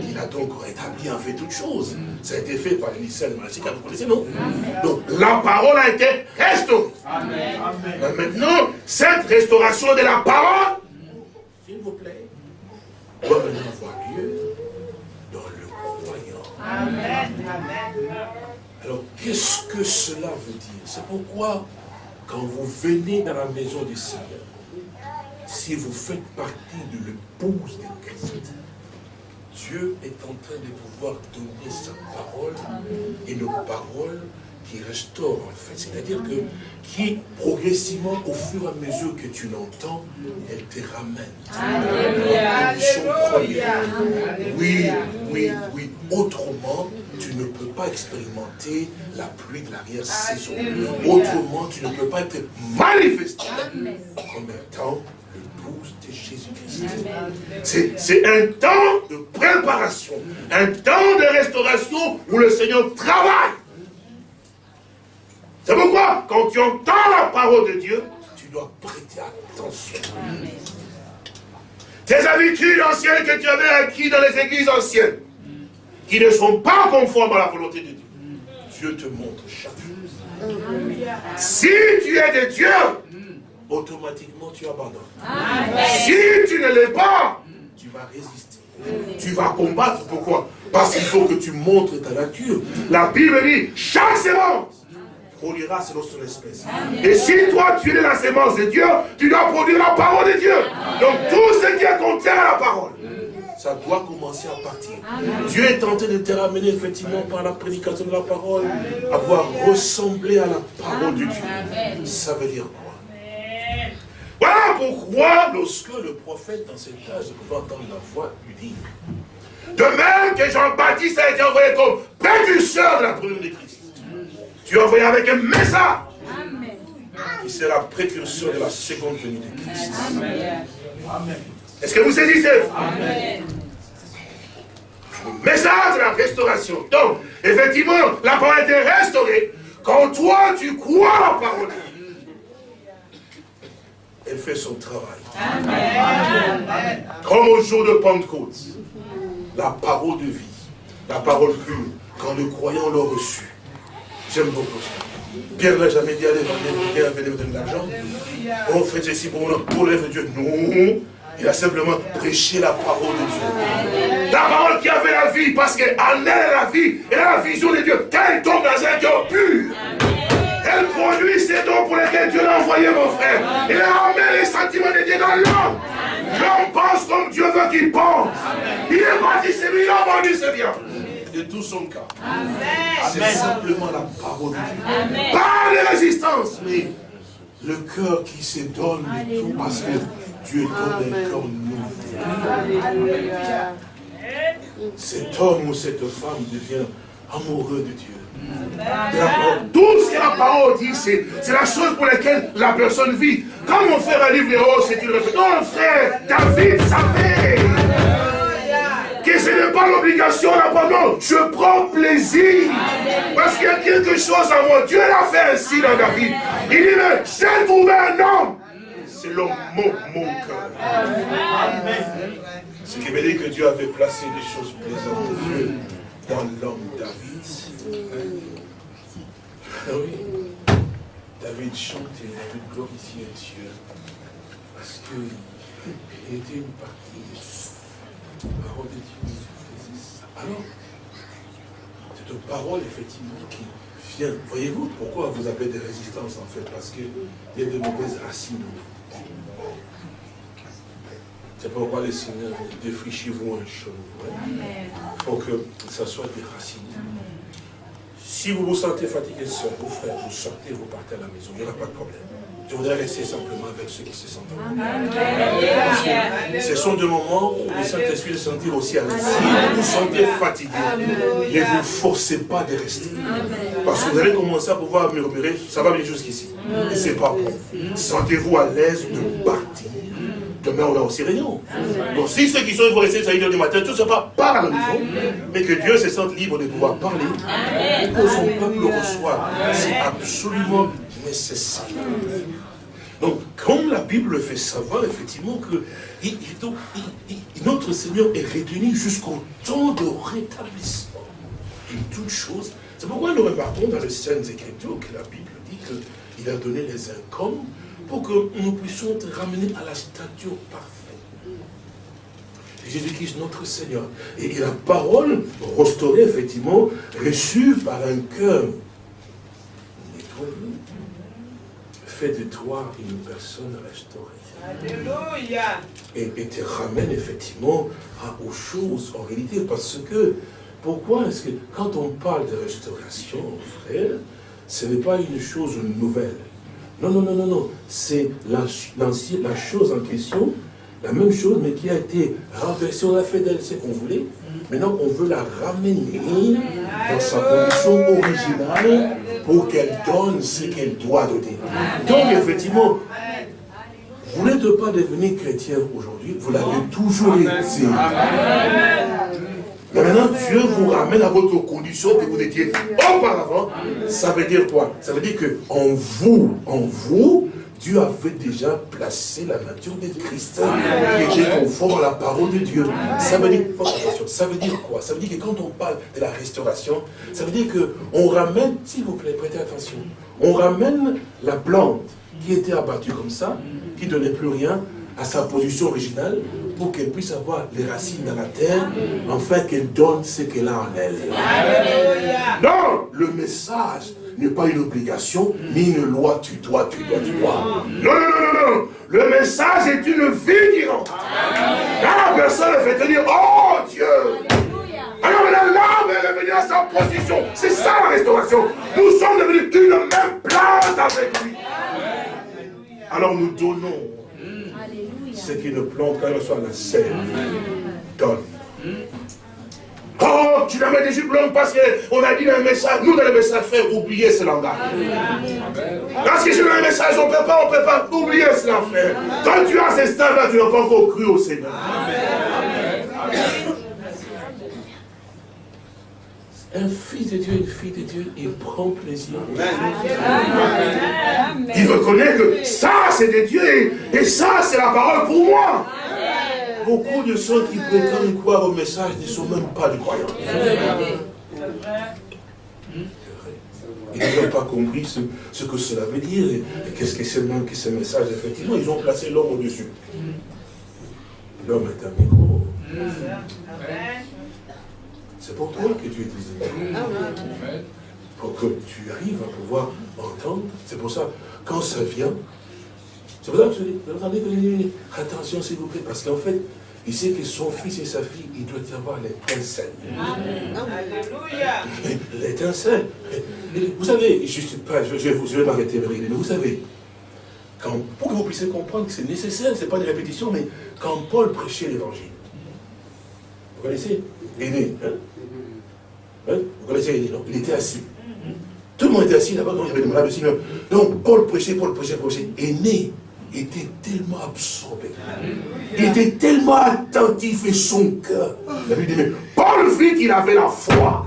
Il a donc rétabli en fait toutes choses. Ça a été fait par Élisée de Malachi, vous connaissez, non? Donc la parole a été restaurée. Maintenant, cette restauration de la parole, s'il vous plaît, doit maintenant avoir lieu dans le croyant. Amen. Amen. Alors, qu'est-ce que cela veut dire? C'est pourquoi, quand vous venez dans la maison du Seigneur, si vous faites partie de l'épouse de Christ, Dieu est en train de pouvoir donner sa parole, et une parole qui restaure en fait. C'est-à-dire que qui progressivement, au fur et à mesure que tu l'entends, elle te ramène. Alléluia. Oui, oui, oui. Autrement, tu ne peux pas expérimenter la pluie de l'arrière-saison. Autrement, tu ne peux pas être manifesté comme étant l'épouse de Jésus-Christ. C'est un temps de préparation, un temps de restauration où le Seigneur travaille. C'est pourquoi, quand tu entends la parole de Dieu, tu dois prêter attention. Tes habitudes anciennes que tu avais acquises dans les églises anciennes, qui ne sont pas conformes à la volonté de Dieu, Dieu te montre chaque chose. Si tu es de Dieu, automatiquement tu abandonnes. Si tu ne l'es pas, tu vas résister. Tu vas combattre. Pourquoi? Parce qu'il faut que tu montres ta nature. La Bible dit, chaque sémence produira selon son espèce. Et si toi, tu es la sémence de Dieu, tu dois produire la parole de Dieu. Donc tout ce qui est contraire à la parole, ça doit commencer à partir. Dieu est tenté de te ramener effectivement par la prédication de la parole, à voir ressembler à la parole de Dieu. Ça veut dire quoi? Voilà pourquoi, lorsque le prophète dans cet âge pouvait entendre la voix, lui dit De même que Jean-Baptiste a été envoyé comme précurseur de la première de Christ. Tu es envoyé avec un message qui sera précurseur de la seconde venue de Christ. Est-ce que vous saisissez Amen. Le message de la restauration. Donc, effectivement, la parole est restaurée. Quand toi, tu crois la parole, elle fait son travail. Amen. Comme au jour de Pentecôte, la parole de vie, la parole pure, quand le croyant l'a reçue, J'aime beaucoup ça. Pierre n'a jamais dit, allez, venez, venez me donner de l'argent. On fait ceci pour, pour de Dieu. Non. Il a simplement prêché la parole de Dieu. La parole qui avait la vie, parce qu'en elle la vie, elle a la vision de Dieu. Quand elle tombe dans un cœur pur, elle produit ces dons pour lesquels Dieu l'a envoyé, mon frère. Il ramène les sentiments de Dieu dans l'homme. L'homme pense comme Dieu veut qu'il pense. Il est parti, c'est lui, il a vendu, c'est bien de tout son cœur. C'est simplement la parole de Dieu. Pas de résistance, mais le cœur qui se donne tout parce que Dieu donne un cœur nouveau. Cet homme ou cette femme devient amoureux de Dieu. Tout ce que la parole dit, c'est la chose pour laquelle la personne vit. Quand mon frère a livre c'est une réponse. Non, frère, David savait que ce n'est pas l'obligation d'abandon. Je prends plaisir. Parce qu'il y a quelque chose en moi. Dieu l'a fait ainsi dans David. Il dit, mais j'ai trouvé un homme selon mon, mon cœur. Ce qui veut dire que Dieu avait placé des choses plaisantes dans l'homme David. Ah oui. David chante et David glorifiait Dieu. Parce qu'il était une partie parole de Dieu. Alors, cette parole, effectivement, qui vient. Voyez-vous pourquoi vous avez des résistances, en fait? Parce qu'il y a de mauvaises racines. C'est pourquoi le Seigneur défrichez-vous un chemin. Il faut que ça soit des racines. Si vous vous sentez fatigué, vous frères, vous sortez, vous partez à la maison, il n'y aura pas de problème. Je voudrais rester simplement avec ceux qui se sentent Ce sont des moments où le Saint-Esprit se sentir aussi à l'aise. Si vous vous sentez fatigué, ne vous forcez pas de rester. Parce que vous allez commencer à pouvoir murmurer, ça va venir jusqu'ici. Et ce n'est pas bon. Sentez-vous à l'aise de partir. Demain, on a aussi réunion. Donc, si ceux qui sont, ils vont rester à 1h du matin, tout ne pas par la maison, mais que Dieu se sente libre de pouvoir parler, et que son peuple le reçoive. C'est absolument nécessaire. Donc, comme la Bible fait savoir, effectivement, que notre Seigneur est retenu jusqu'au temps de rétablissement de toutes choses. C'est pourquoi nous remarquons dans les scènes Écritures que la Bible dit qu'il a donné les incomes pour que nous puissions être ramenés à la stature parfaite. Jésus-Christ, notre Seigneur. Et, la parole restaurée, effectivement, reçue par un cœur nettoyé, fait de toi une personne restaurée. Alléluia. Et, te ramène effectivement aux choses en réalité. Parce que, pourquoi est-ce que quand on parle de restauration, frère, ce n'est pas une chose nouvelle. Non, non, non, non, non. C'est la, chose en question, la même chose, mais qui a été renversée. On a fait d'elle ce qu'on voulait. Maintenant, on veut la ramener dans sa condition originale pour qu'elle donne ce qu'elle doit donner. Donc, effectivement, vous n'êtes pas devenu chrétien aujourd'hui, vous l'avez toujours été. Mais maintenant, Dieu vous ramène à votre condition que vous étiez auparavant. Ça veut dire quoi? Ça veut dire que en vous, en vous, Dieu avait déjà placé la nature de Christ qui était conforme à la parole de Dieu. Ça veut dire, ça veut dire quoi? Ça veut dire que quand on parle de la restauration, ça veut dire qu'on ramène, s'il vous plaît, prêtez attention, on ramène la plante qui était abattue comme ça, qui ne donnait plus rien, à sa position originale pour qu'elle puisse avoir les racines dans la terre, afin qu'elle donne ce qu'elle a en elle. Non, le message n'est pas une obligation, ni une loi, tu dois, tu dois, tu dois. Non, non, non, non, non. Le message est une vie qui rentre. la personne fait tenir, oh Dieu. Alors maintenant, l'âme est revenue à sa position. C'est ça la restauration. Nous sommes devenus une même place avec lui. Alors nous donnons ce qui ne plante quand elle soit la sève. Donne. Oh, tu la mets des jupes longues parce qu'on a dit dans le message, nous dans le message, frère, oubliez ce langage. Parce que je dans le message, on ne peut pas, on ne peut pas oublier cela, frère. Quand tu as ce stade-là, tu n'as pas encore cru au Seigneur. Un fils de Dieu, une fille de Dieu, il prend plaisir. Il reconnaît que ça, c'est de Dieu et ça, c'est la parole pour moi. Beaucoup de ceux qui prétendent croire au message ne sont même pas des croyants. Ils n'ont pas compris ce, que cela veut dire et, qu'est-ce que c'est même que ce message. Effectivement, ils ont placé l'homme au-dessus. L'homme est un micro. C'est pour toi que Dieu est Pour que tu arrives à pouvoir entendre. C'est pour ça, quand ça vient, c'est pour ça que je dis, vous entendez que attention s'il vous plaît, parce qu'en fait, il sait que son fils et sa fille, il doit y avoir l'étincelle. Alléluia. L'étincelle. Vous savez, je, pas, je, je, je vais m'arrêter, mais vous savez, quand, pour que vous puissiez comprendre que c'est nécessaire, ce n'est pas une répétition, mais quand Paul prêchait l'évangile, vous connaissez Aîné, hein? Hein? Vous connaissez non Il était assis. Tout le monde était assis là-bas, il y avait des malades aussi. Donc Paul prêchait, Paul prêchait, Paul prêchait. Aîné était tellement absorbé. Il était tellement attentif et son cœur. La Bible dit, mais Paul vit qu'il avait la foi.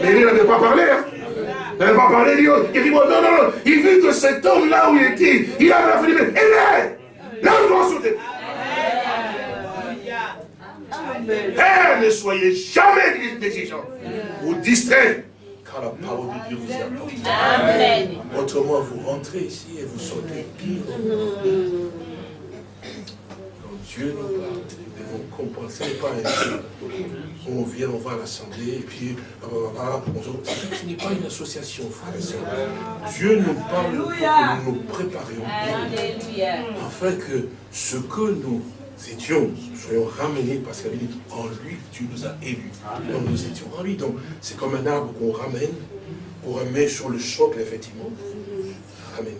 Mais il n'avait pas parlé. Hein? Il n'avait pas parlé. Il dit, non, non, non. Il vit que cet homme là où il était, il avait la foi. Il dit, là où doit sauter. Père, ne soyez jamais exigeants. Vous distraire, car la parole de Dieu vous apporte. Amen. Autrement, vous rentrez ici et vous sortez pire. Quand Dieu nous parle, nous devons comprendre. Ce n'est pas un On vient, on va à l'assemblée, et puis, ce n'est pas une association, frère et Dieu nous parle pour que nous nous préparions afin que ce que nous étions, soyons ramenés, parce qu'elle dit, en lui, tu nous as élus. Donc nous étions en lui. Donc c'est comme un arbre qu'on ramène, qu'on remet sur le choc, effectivement, ramener.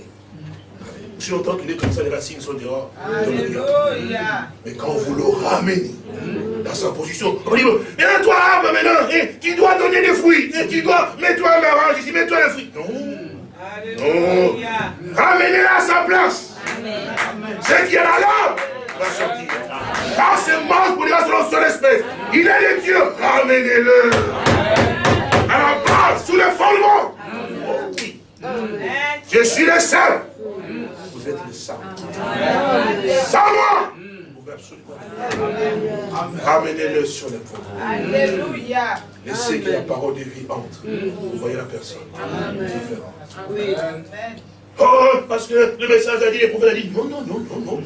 Si longtemps qu'il est comme ça, les racines sont dehors. Mais quand vous le ramenez dans sa position, on dit, mais toi, arbre maintenant, tu dois donner des fruits, et tu dois, mets-toi un orange ici, mets-toi un fruit. Non. Non. Ramenez-le à sa place. C'est qui est là Quand ce mange pour selon son espèce, il est le Dieu, ramenez-le. À la base, sous le fondement. Oh, Je suis le seul. Vous êtes le sang. Sans moi. Ramenez-le sur le fondement. Alléluia. Laissez que la parole de vie entre. Vous voyez la personne différente. Oh, parce que le message a dit, les prophètes a dit, non, non, non, non, non.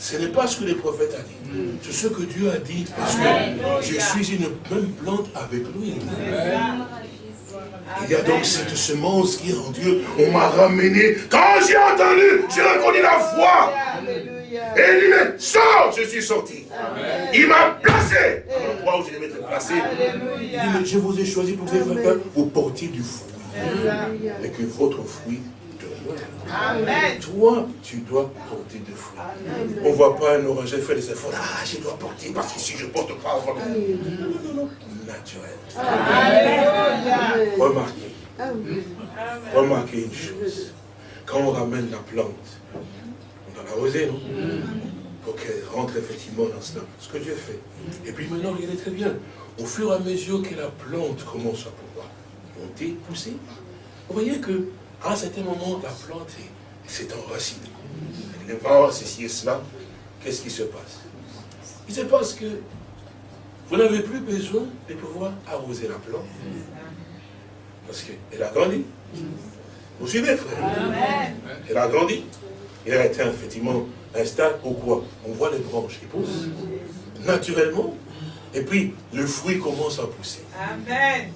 Ce n'est pas ce que les prophètes ont dit. C'est ce que Dieu a dit. Parce que je suis une même plante avec lui. Il y a donc cette semence qui est en Dieu. On m'a ramené. Quand j'ai entendu, j'ai reconnu la foi. Et il dit, mais sors, je suis sorti. Il m'a placé à l'endroit où je devais être placé. Il dit, mais je vous ai choisi pour que vous portiez du fruit. Et que votre fruit. Amen. Toi, tu dois porter des fruits. On ne voit pas un oranger faire des efforts. Ah, je dois porter parce que si je ne porte pas, on va... Non, non, non. Naturel. Remarquez. Remarquez une chose. Quand on ramène la plante, on doit l'arroser, non? Pour qu'elle rentre effectivement dans cela. Ce que Dieu fait. Et puis maintenant, regardez très bien. Au fur et à mesure que la plante commence à pouvoir monter, pousser, vous voyez que à un certain moment, la plante s'est enracinée. Le vent, ceci et cela. Qu'est-ce qui se passe? Il se passe que vous n'avez plus besoin de pouvoir arroser la plante. Parce qu'elle a grandi. Vous suivez, frère? Elle a grandi. Il a été effectivement un stade quoi on voit les branches qui poussent naturellement. Et puis, le fruit commence à pousser. Amen.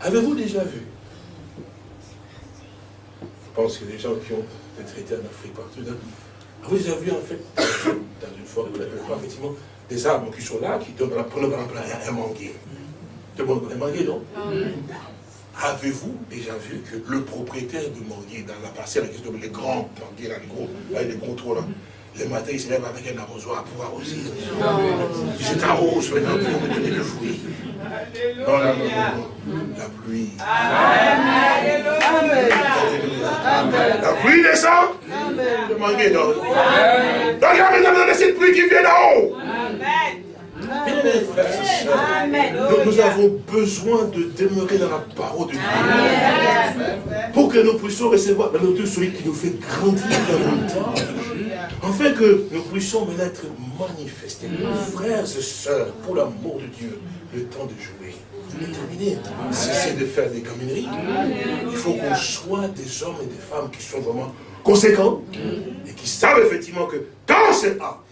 Avez-vous déjà vu pense que les gens qui ont été traités en Afrique partout, avez-vous déjà vu en fait, dans une forêt, vous n'avez pas effectivement, des arbres qui sont là, qui donnent, prenez par exemple un manguier. Tout le monde connaît manguier, non? Avez-vous déjà vu que le propriétaire du manguier, dans la parcelle, les grands manguiers, là, les gros, là, les gros trous, là, le matin, il se lève avec un arrosoir pour arroser. Je t'arrose maintenant pour me donner le fruit. Non, non, non, non, La pluie. Amen. La pluie descend. Le manguier non. Regarde maintenant cette pluie qui vient d'en haut. Amen. Nous, nous, avons besoin de demeurer dans la parole de Dieu. Pour que nous puissions recevoir la nourriture celui qui nous fait grandir davantage. Afin que nous puissions maintenant être manifestés. Frères et sœurs, pour l'amour de Dieu, le temps de jouer est terminé. Cessez de faire des camineries. Il faut qu'on soit des hommes et des femmes qui sont vraiment conséquents et qui savent effectivement que quand c'est A,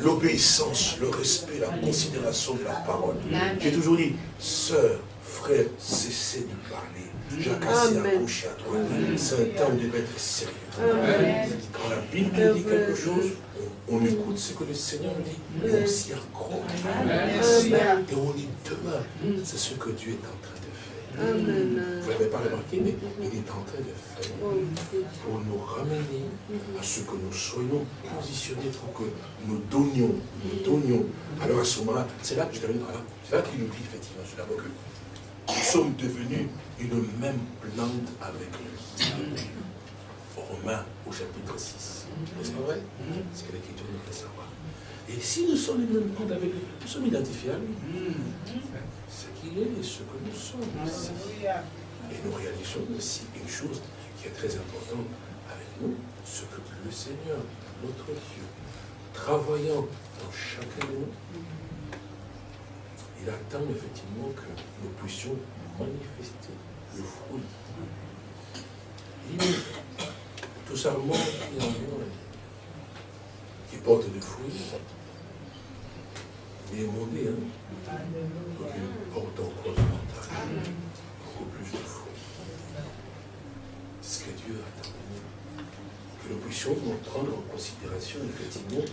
L'obéissance, le respect, la considération de la parole. J'ai toujours dit, sœur, frère, cessez de parler. Jacques assez accouché à toi. C'est un temps de être sérieux. Quand la Bible dit quelque chose, on, écoute ce que le Seigneur nous dit. Et on s'y accroche. Et on y demeure. C'est ce que Dieu est en train de vous ne l'avez pas remarqué, mais il est en train de faire pour nous ramener à ce que nous soyons positionnés pour que nous donnions, nous donnions. Alors à ce moment-là, c'est là que je termine par là, c'est là qu'il nous dit effectivement sur la que nous sommes devenus une même plante avec lui. Romains au chapitre 6. N'est-ce pas vrai C'est que l'Écriture nous fait savoir. Et si nous sommes une même plante avec lui, nous sommes identifiés à lui qu'il est et ce que nous sommes. Et nous réalisons aussi une chose qui est très importante avec nous, ce que le Seigneur, notre Dieu, travaillant dans chacun de nous, il attend effectivement que nous puissions manifester le fruit. Il tout simplement qui porte des fruits, est demandé, hein. Donc il porte encore davantage, beaucoup plus de fruits. Ce que Dieu attend. Que nous puissions prendre en considération effectivement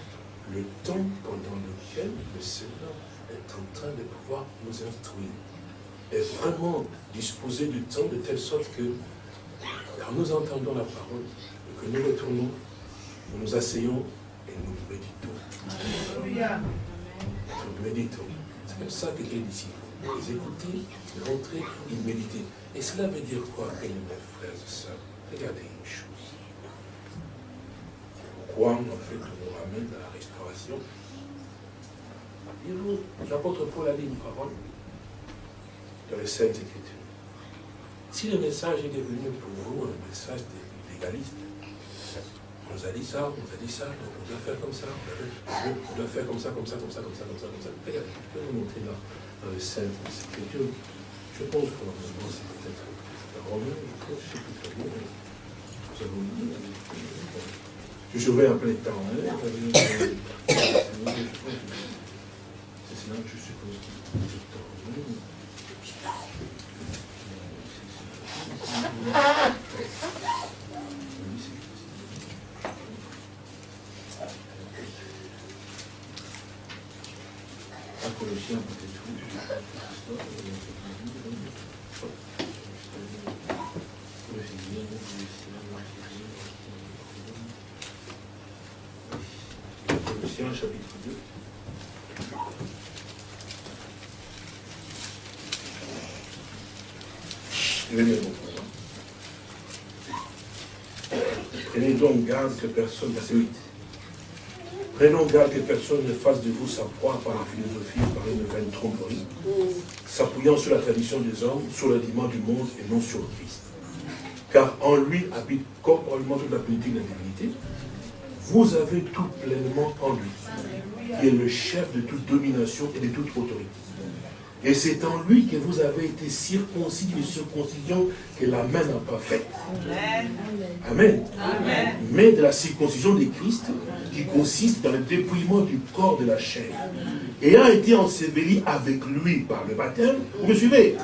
le temps pendant lequel le Seigneur est en train de pouvoir nous instruire. Et vraiment disposer du temps de telle sorte que, quand nous entendons la parole, que nous retournons, nous nous asseyons et nous méditons. Nous méditons. C'est comme ça que les disciples, ils écoutaient, ils rentraient, ils méditaient. Et cela veut dire quoi, mes frères et sœurs? Regardez une chose. Pourquoi, en fait, on nous ramène à la restauration L'apôtre Paul a dit une parole dans les Saintes Écritures. Si le message est devenu pour vous un message légaliste, on nous a dit ça, on nous a dit ça, on doit faire comme ça, on doit faire comme ça, comme ça, comme ça, comme ça, comme ça, comme ça. Regardez, je peux vous montrer là, les scènes, Écritures. Je pense que normalement c'est peut-être Romain, je pense, je ne sais plus très bien. Nous avons dit. Je en plein temps, hein. C'est là que je suppose qu'il est temps. Colossiens chapitre 2. Prenez donc que personne, verset 8. Prenons garde que personne ne fasse de vous sa proie par la philosophie, par une vaine tromperie, s'appuyant sur la tradition des hommes, sur le du monde et non sur Christ. Car en lui habite corporellement toute la politique de la divinité. Vous avez tout pleinement en lui, qui est le chef de toute domination et de toute autorité. Et c'est en lui que vous avez été circoncis d'une circoncision que la main n'a pas faite. Amen. Amen. Mais de la circoncision de Christ qui consiste dans le dépouillement du corps de la chair. Et a été enseveli avec lui par le baptême. Vous me suivez?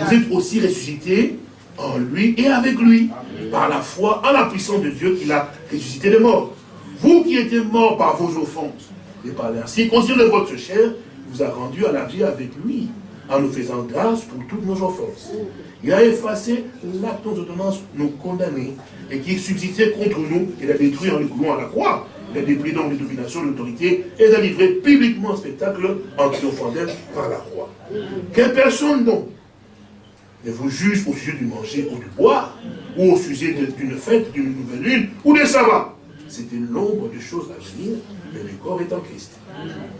Vous êtes aussi ressuscité en lui et avec lui par la foi en la puissance de Dieu qui l'a ressuscité de mort. Vous qui étiez morts par vos offenses et par la circoncision de votre chair, vous a rendu à la vie avec lui, en nous faisant grâce pour toutes nos offenses. Il a effacé l'acte d'ordonnance nous condamner et qui subsistait contre nous et l'a détruit en le coulant à la croix. Il a dépris donc les dominations, l'autorité et l'a livré publiquement en spectacle en triomphant par la croix. Que personne donc ne vous juge au sujet du manger ou du boire, ou au sujet d'une fête, d'une nouvelle lune, ou des sabbats? C'était l'ombre de choses à venir, mais le corps est en Christ.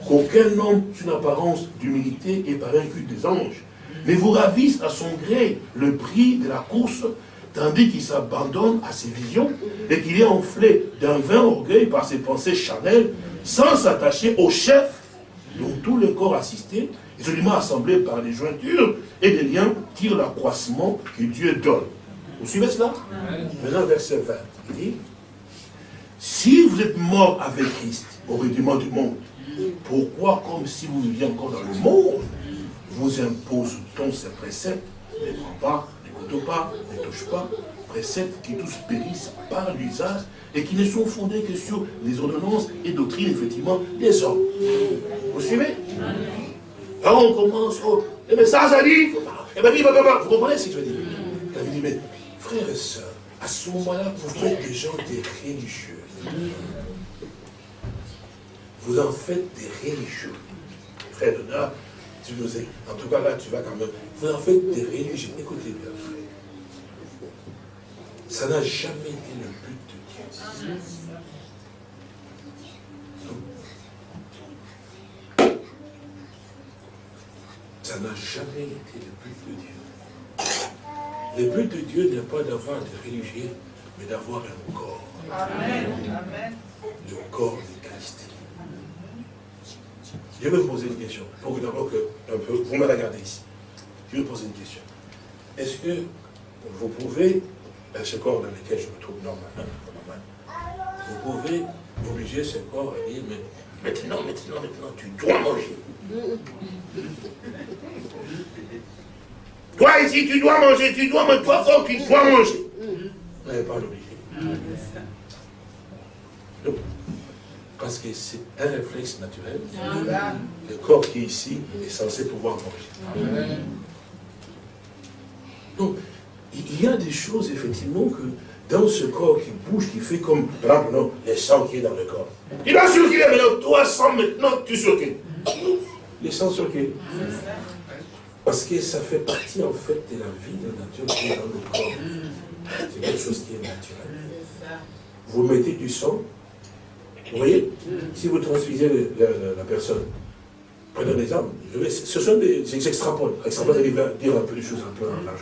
Qu'aucun homme, une apparence d'humilité et par un culte des anges, mais vous ravisse à son gré le prix de la course, tandis qu'il s'abandonne à ses visions et qu'il est enflé d'un vain orgueil par ses pensées charnelles, sans s'attacher au chef dont tout le corps assisté, isolément assemblé par des jointures et des liens, tire l'accroissement que Dieu donne. Vous suivez cela? Maintenant, verset 20, il dit, si vous êtes mort avec Christ au rudiment du monde, pourquoi, comme si vous viviez encore dans le monde, vous impose-t-on ces préceptes? Ne prends pas, n'écoute pas, ne touche pas, préceptes qui tous périssent par l'usage et qui ne sont fondés que sur les ordonnances et doctrines, effectivement, des hommes. Vous suivez? Là, on commence, oh, le message a dit, et bien, vous comprenez ce que je veux dire? Dit, mais frères et sœurs, à ce moment-là, vous faites des gens des religieux. Vous en faites des religieux. Frère Donat, tu nous es. En tout cas, là, tu vas quand même. Vous en faites des religieux. Écoutez bien, frère. Ça n'a jamais été le but de Dieu. Ça n'a jamais été le but de Dieu. Le but de Dieu n'est pas d'avoir des religieux, mais d'avoir un corps. Amen. Le corps de Christ. Je vais vous poser une question, d'abord que un peu, vous me regardez ici. Je vais vous poser une question. Est-ce que vous pouvez, dans ce corps dans lequel je me trouve normalement, vous pouvez obliger ce corps à dire, mais maintenant, maintenant, maintenant, tu dois manger. Toi ici, tu dois manger, tu dois manger, toi corps, tu dois manger. Vous n'avez pas l'obliger. Parce que c'est un réflexe naturel. Le corps qui est ici est censé pouvoir manger. Donc, il y a des choses, effectivement, que dans ce corps qui bouge, qui fait comme, par exemple, non, le sang qui est dans le corps. Il a circulé maintenant, toi, sang, maintenant, tu circules. Le sang circule. Parce que ça fait partie, en fait, de la vie de la nature qui est dans le corps. C'est quelque chose qui est naturel. Vous mettez du sang, vous voyez Si vous transfusez la, personne, prenez un exemple, ce sont des, extrapoles, extrapoles, dire un peu des choses un peu en large.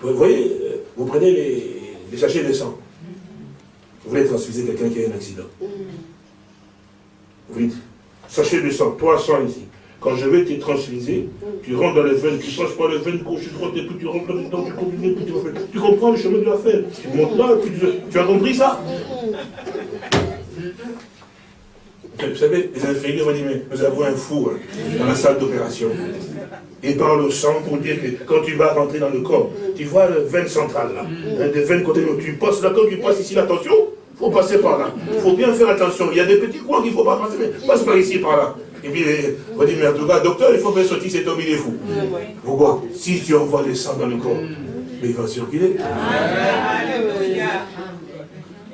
Vous voyez, euh, vous prenez les, les sachets de sang, vous voulez transfuser quelqu'un qui a un accident. Vous dites, sachet de sang, toi sang ici. Quand je vais te transfuser, tu rentres dans les veines, tu passes par les veines gauche, droite, et puis tu rentres là-dedans, tu continues, puis tu refais. Tu comprends le chemin de l'affaire. Tu montes là, puis tu, tu as compris ça? Vous savez, les infirmiers vont dire, mais nous avons un four dans la salle d'opération. Et par le sang pour dire que quand tu vas rentrer dans le corps, tu vois le veine centrale là, hein, des veines côté, tu passes là, quand tu passes ici, attention, il faut passer par là. Il faut bien faire attention. Il y a des petits coins qu'il ne faut pas passer, mais passe par ici, par là. Et puis, on va dire, mais en tout cas, docteur, il faut faire sortir cet homme, il est fou. Pourquoi? Si tu envoies le sang dans le corps, il va circuler.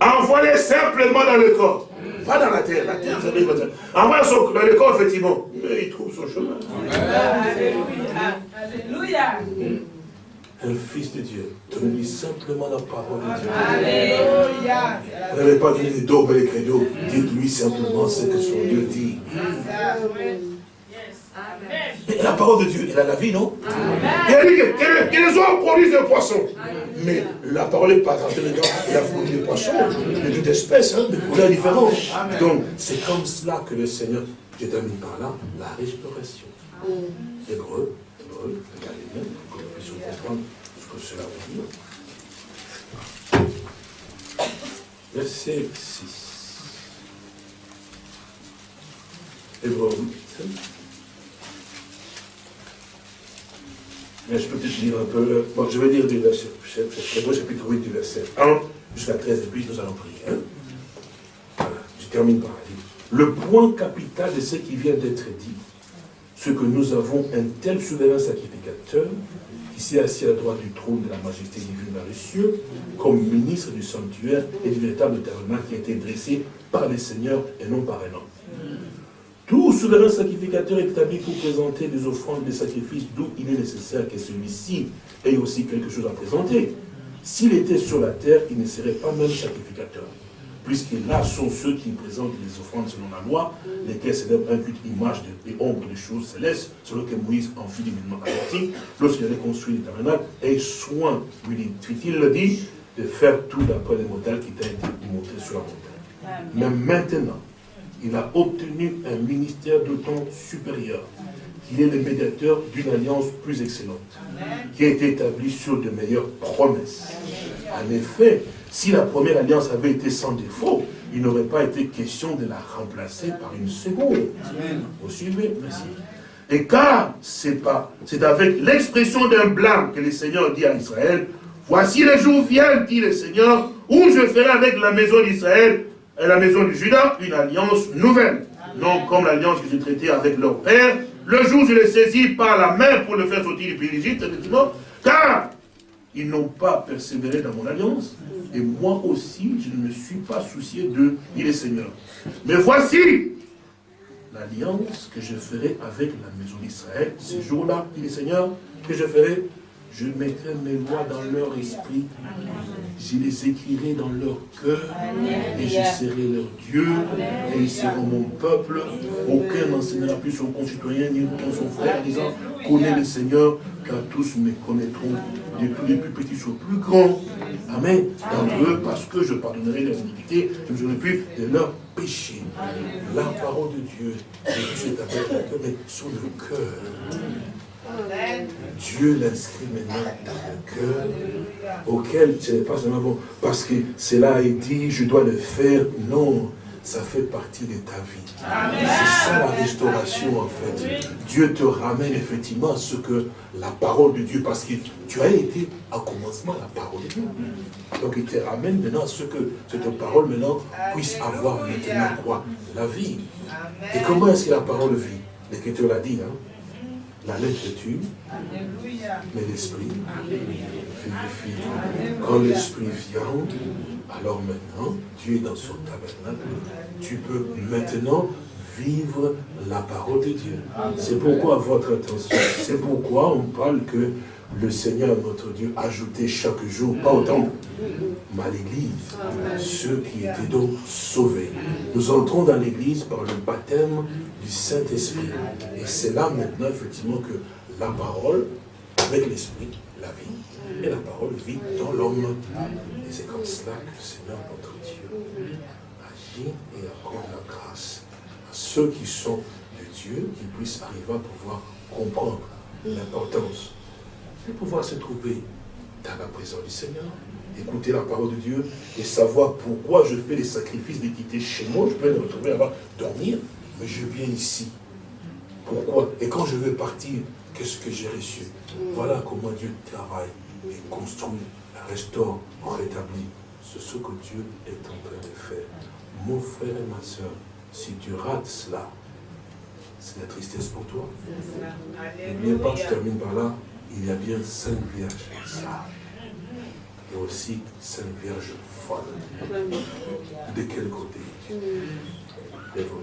Envoie-les simplement dans le corps. Pas dans la terre. La terre, ça veut dire. Envoie dans le corps, effectivement. Mais il trouve son chemin. Alléluia. Alléluia. Un fils de Dieu, donne-lui simplement la parole de Dieu. Alléluia. Vous n'avez pas donné des dogmes et les credos. Dites-lui simplement ce que son Dieu dit. La parole de Dieu, elle a la vie, non? Il a dit que, les hommes produisent des poissons. Mais la parole n'est pas rentrée dedans. Il a produit des poissons de toute espèce, hein, de couleurs différentes. Donc, c'est comme cela que le Seigneur, je termine par là, la restauration. Hébreu, hébreu, regardez bien, pour que nous puissions comprendre ce que cela veut dire. Verset 6. Hébreu 8. Je peux peut-être lire un peu. Bon, je vais lire du verset. Hébreu chapitre 8 du verset 1 jusqu'à 13 et puis nous allons prier. Hein. Voilà, je termine par là. Le point capital de ce qui vient d'être dit, ce que nous avons un tel souverain sacrificateur qui s'est assis à droite du trône de la majesté divine dans les cieux, comme ministre du sanctuaire et du véritable tabernacle qui a été dressé par les seigneurs et non par un homme. Tout souverain sacrificateur est établi pour présenter des offrandes, des sacrifices, d'où il est nécessaire que celui-ci ait aussi quelque chose à présenter. S'il était sur la terre, il ne serait pas même sacrificateur. Puisque là sont ceux qui présentent les offrandes selon la loi, lesquels célèbrent un culte image et ombre des choses célestes, selon que Moïse en fit divinement averti, lorsqu'il avait construit le tabernacle, et soin, lui dit-il le dit, de faire tout d'après les modèles qui t'a été montré sur la montagne. Mais maintenant, il a obtenu un ministère d'autant supérieur qu'il est le médiateur d'une alliance plus excellente, qui a été établie sur de meilleures promesses. En effet, si la première alliance avait été sans défaut, il n'aurait pas été question de la remplacer par une seconde. Vous suivez? Merci. Et car c'est avec l'expression d'un blâme que le Seigneur dit à Israël, voici les jours viennent, dit le Seigneur, où je ferai avec la maison d'Israël et la maison de Judas une alliance nouvelle. Non comme l'alliance que j'ai traitée avec leur père, le jour où je les saisis par la main pour le faire sortir du pays d'Égypte, effectivement, car ils n'ont pas persévéré dans mon alliance, et moi aussi, je ne me suis pas soucié d'eux, dit le Seigneur. Mais voici l'alliance que je ferai avec la maison d'Israël, ce jour-là, dit le Seigneur, que je ferai je mettrai mes lois dans leur esprit. Je les écrirai dans leur cœur. Et je serai leur Dieu. Et ils seront mon peuple. Aucun n'enseignera plus son concitoyen ni son frère, disant, connais le Seigneur, car tous me connaîtront, depuis les plus petits aux plus grands. Amen. D'entre eux, parce que je pardonnerai leurs iniquités, je ne serai plus de leurs péchés. La parole de Dieu, est avec mais sur le cœur. Dieu l'inscrit maintenant dans le cœur, auquel ce n'est pas seulement bon, parce que cela est dit, je dois le faire. Non, ça fait partie de ta vie. C'est ça la restauration en fait. Dieu te ramène effectivement à ce que la parole de Dieu, parce que tu as été à commencement la parole de Dieu. Donc il te ramène maintenant à ce que cette parole maintenant puisse avoir maintenant quoi La vie. Et comment est-ce que la parole vit? L'Écriture l'a dit, hein la lettre tue, mais l'esprit. Quand l'esprit vient, alors maintenant, tu es dans son tabernacle, tu peux maintenant vivre la parole de Dieu. C'est pourquoi votre attention, c'est pourquoi on parle que le Seigneur, notre Dieu, ajoutait chaque jour, pas autant, mais à l'église, ceux qui étaient donc sauvés. Nous entrons dans l'église par le baptême du Saint-Esprit. Et c'est là maintenant, effectivement, que la parole, avec l'Esprit, la vie, et la parole vit dans l'homme. Et c'est comme cela que le Seigneur, notre Dieu, agit et accorde la grâce à ceux qui sont de Dieu, qui puissent arriver à pouvoir comprendre l'importance de pouvoir se trouver dans la présence du Seigneur, écouter la parole de Dieu et savoir pourquoi je fais les sacrifices d'équité chez moi. Je peux me retrouver là-bas, dormir, mais je viens ici. Pourquoi? Et quand je veux partir, qu'est-ce que j'ai reçu? Voilà comment Dieu travaille et construit, restaure, rétablit. C'est ce que Dieu est en train de faire. Mon frère et ma soeur, si tu rates cela, c'est la tristesse pour toi. Alléluia. N'oubliez pas, je termine par là, il y a bien cinq vierges. Et aussi cinq vierges folles. De quel côté? Vous Alléluia.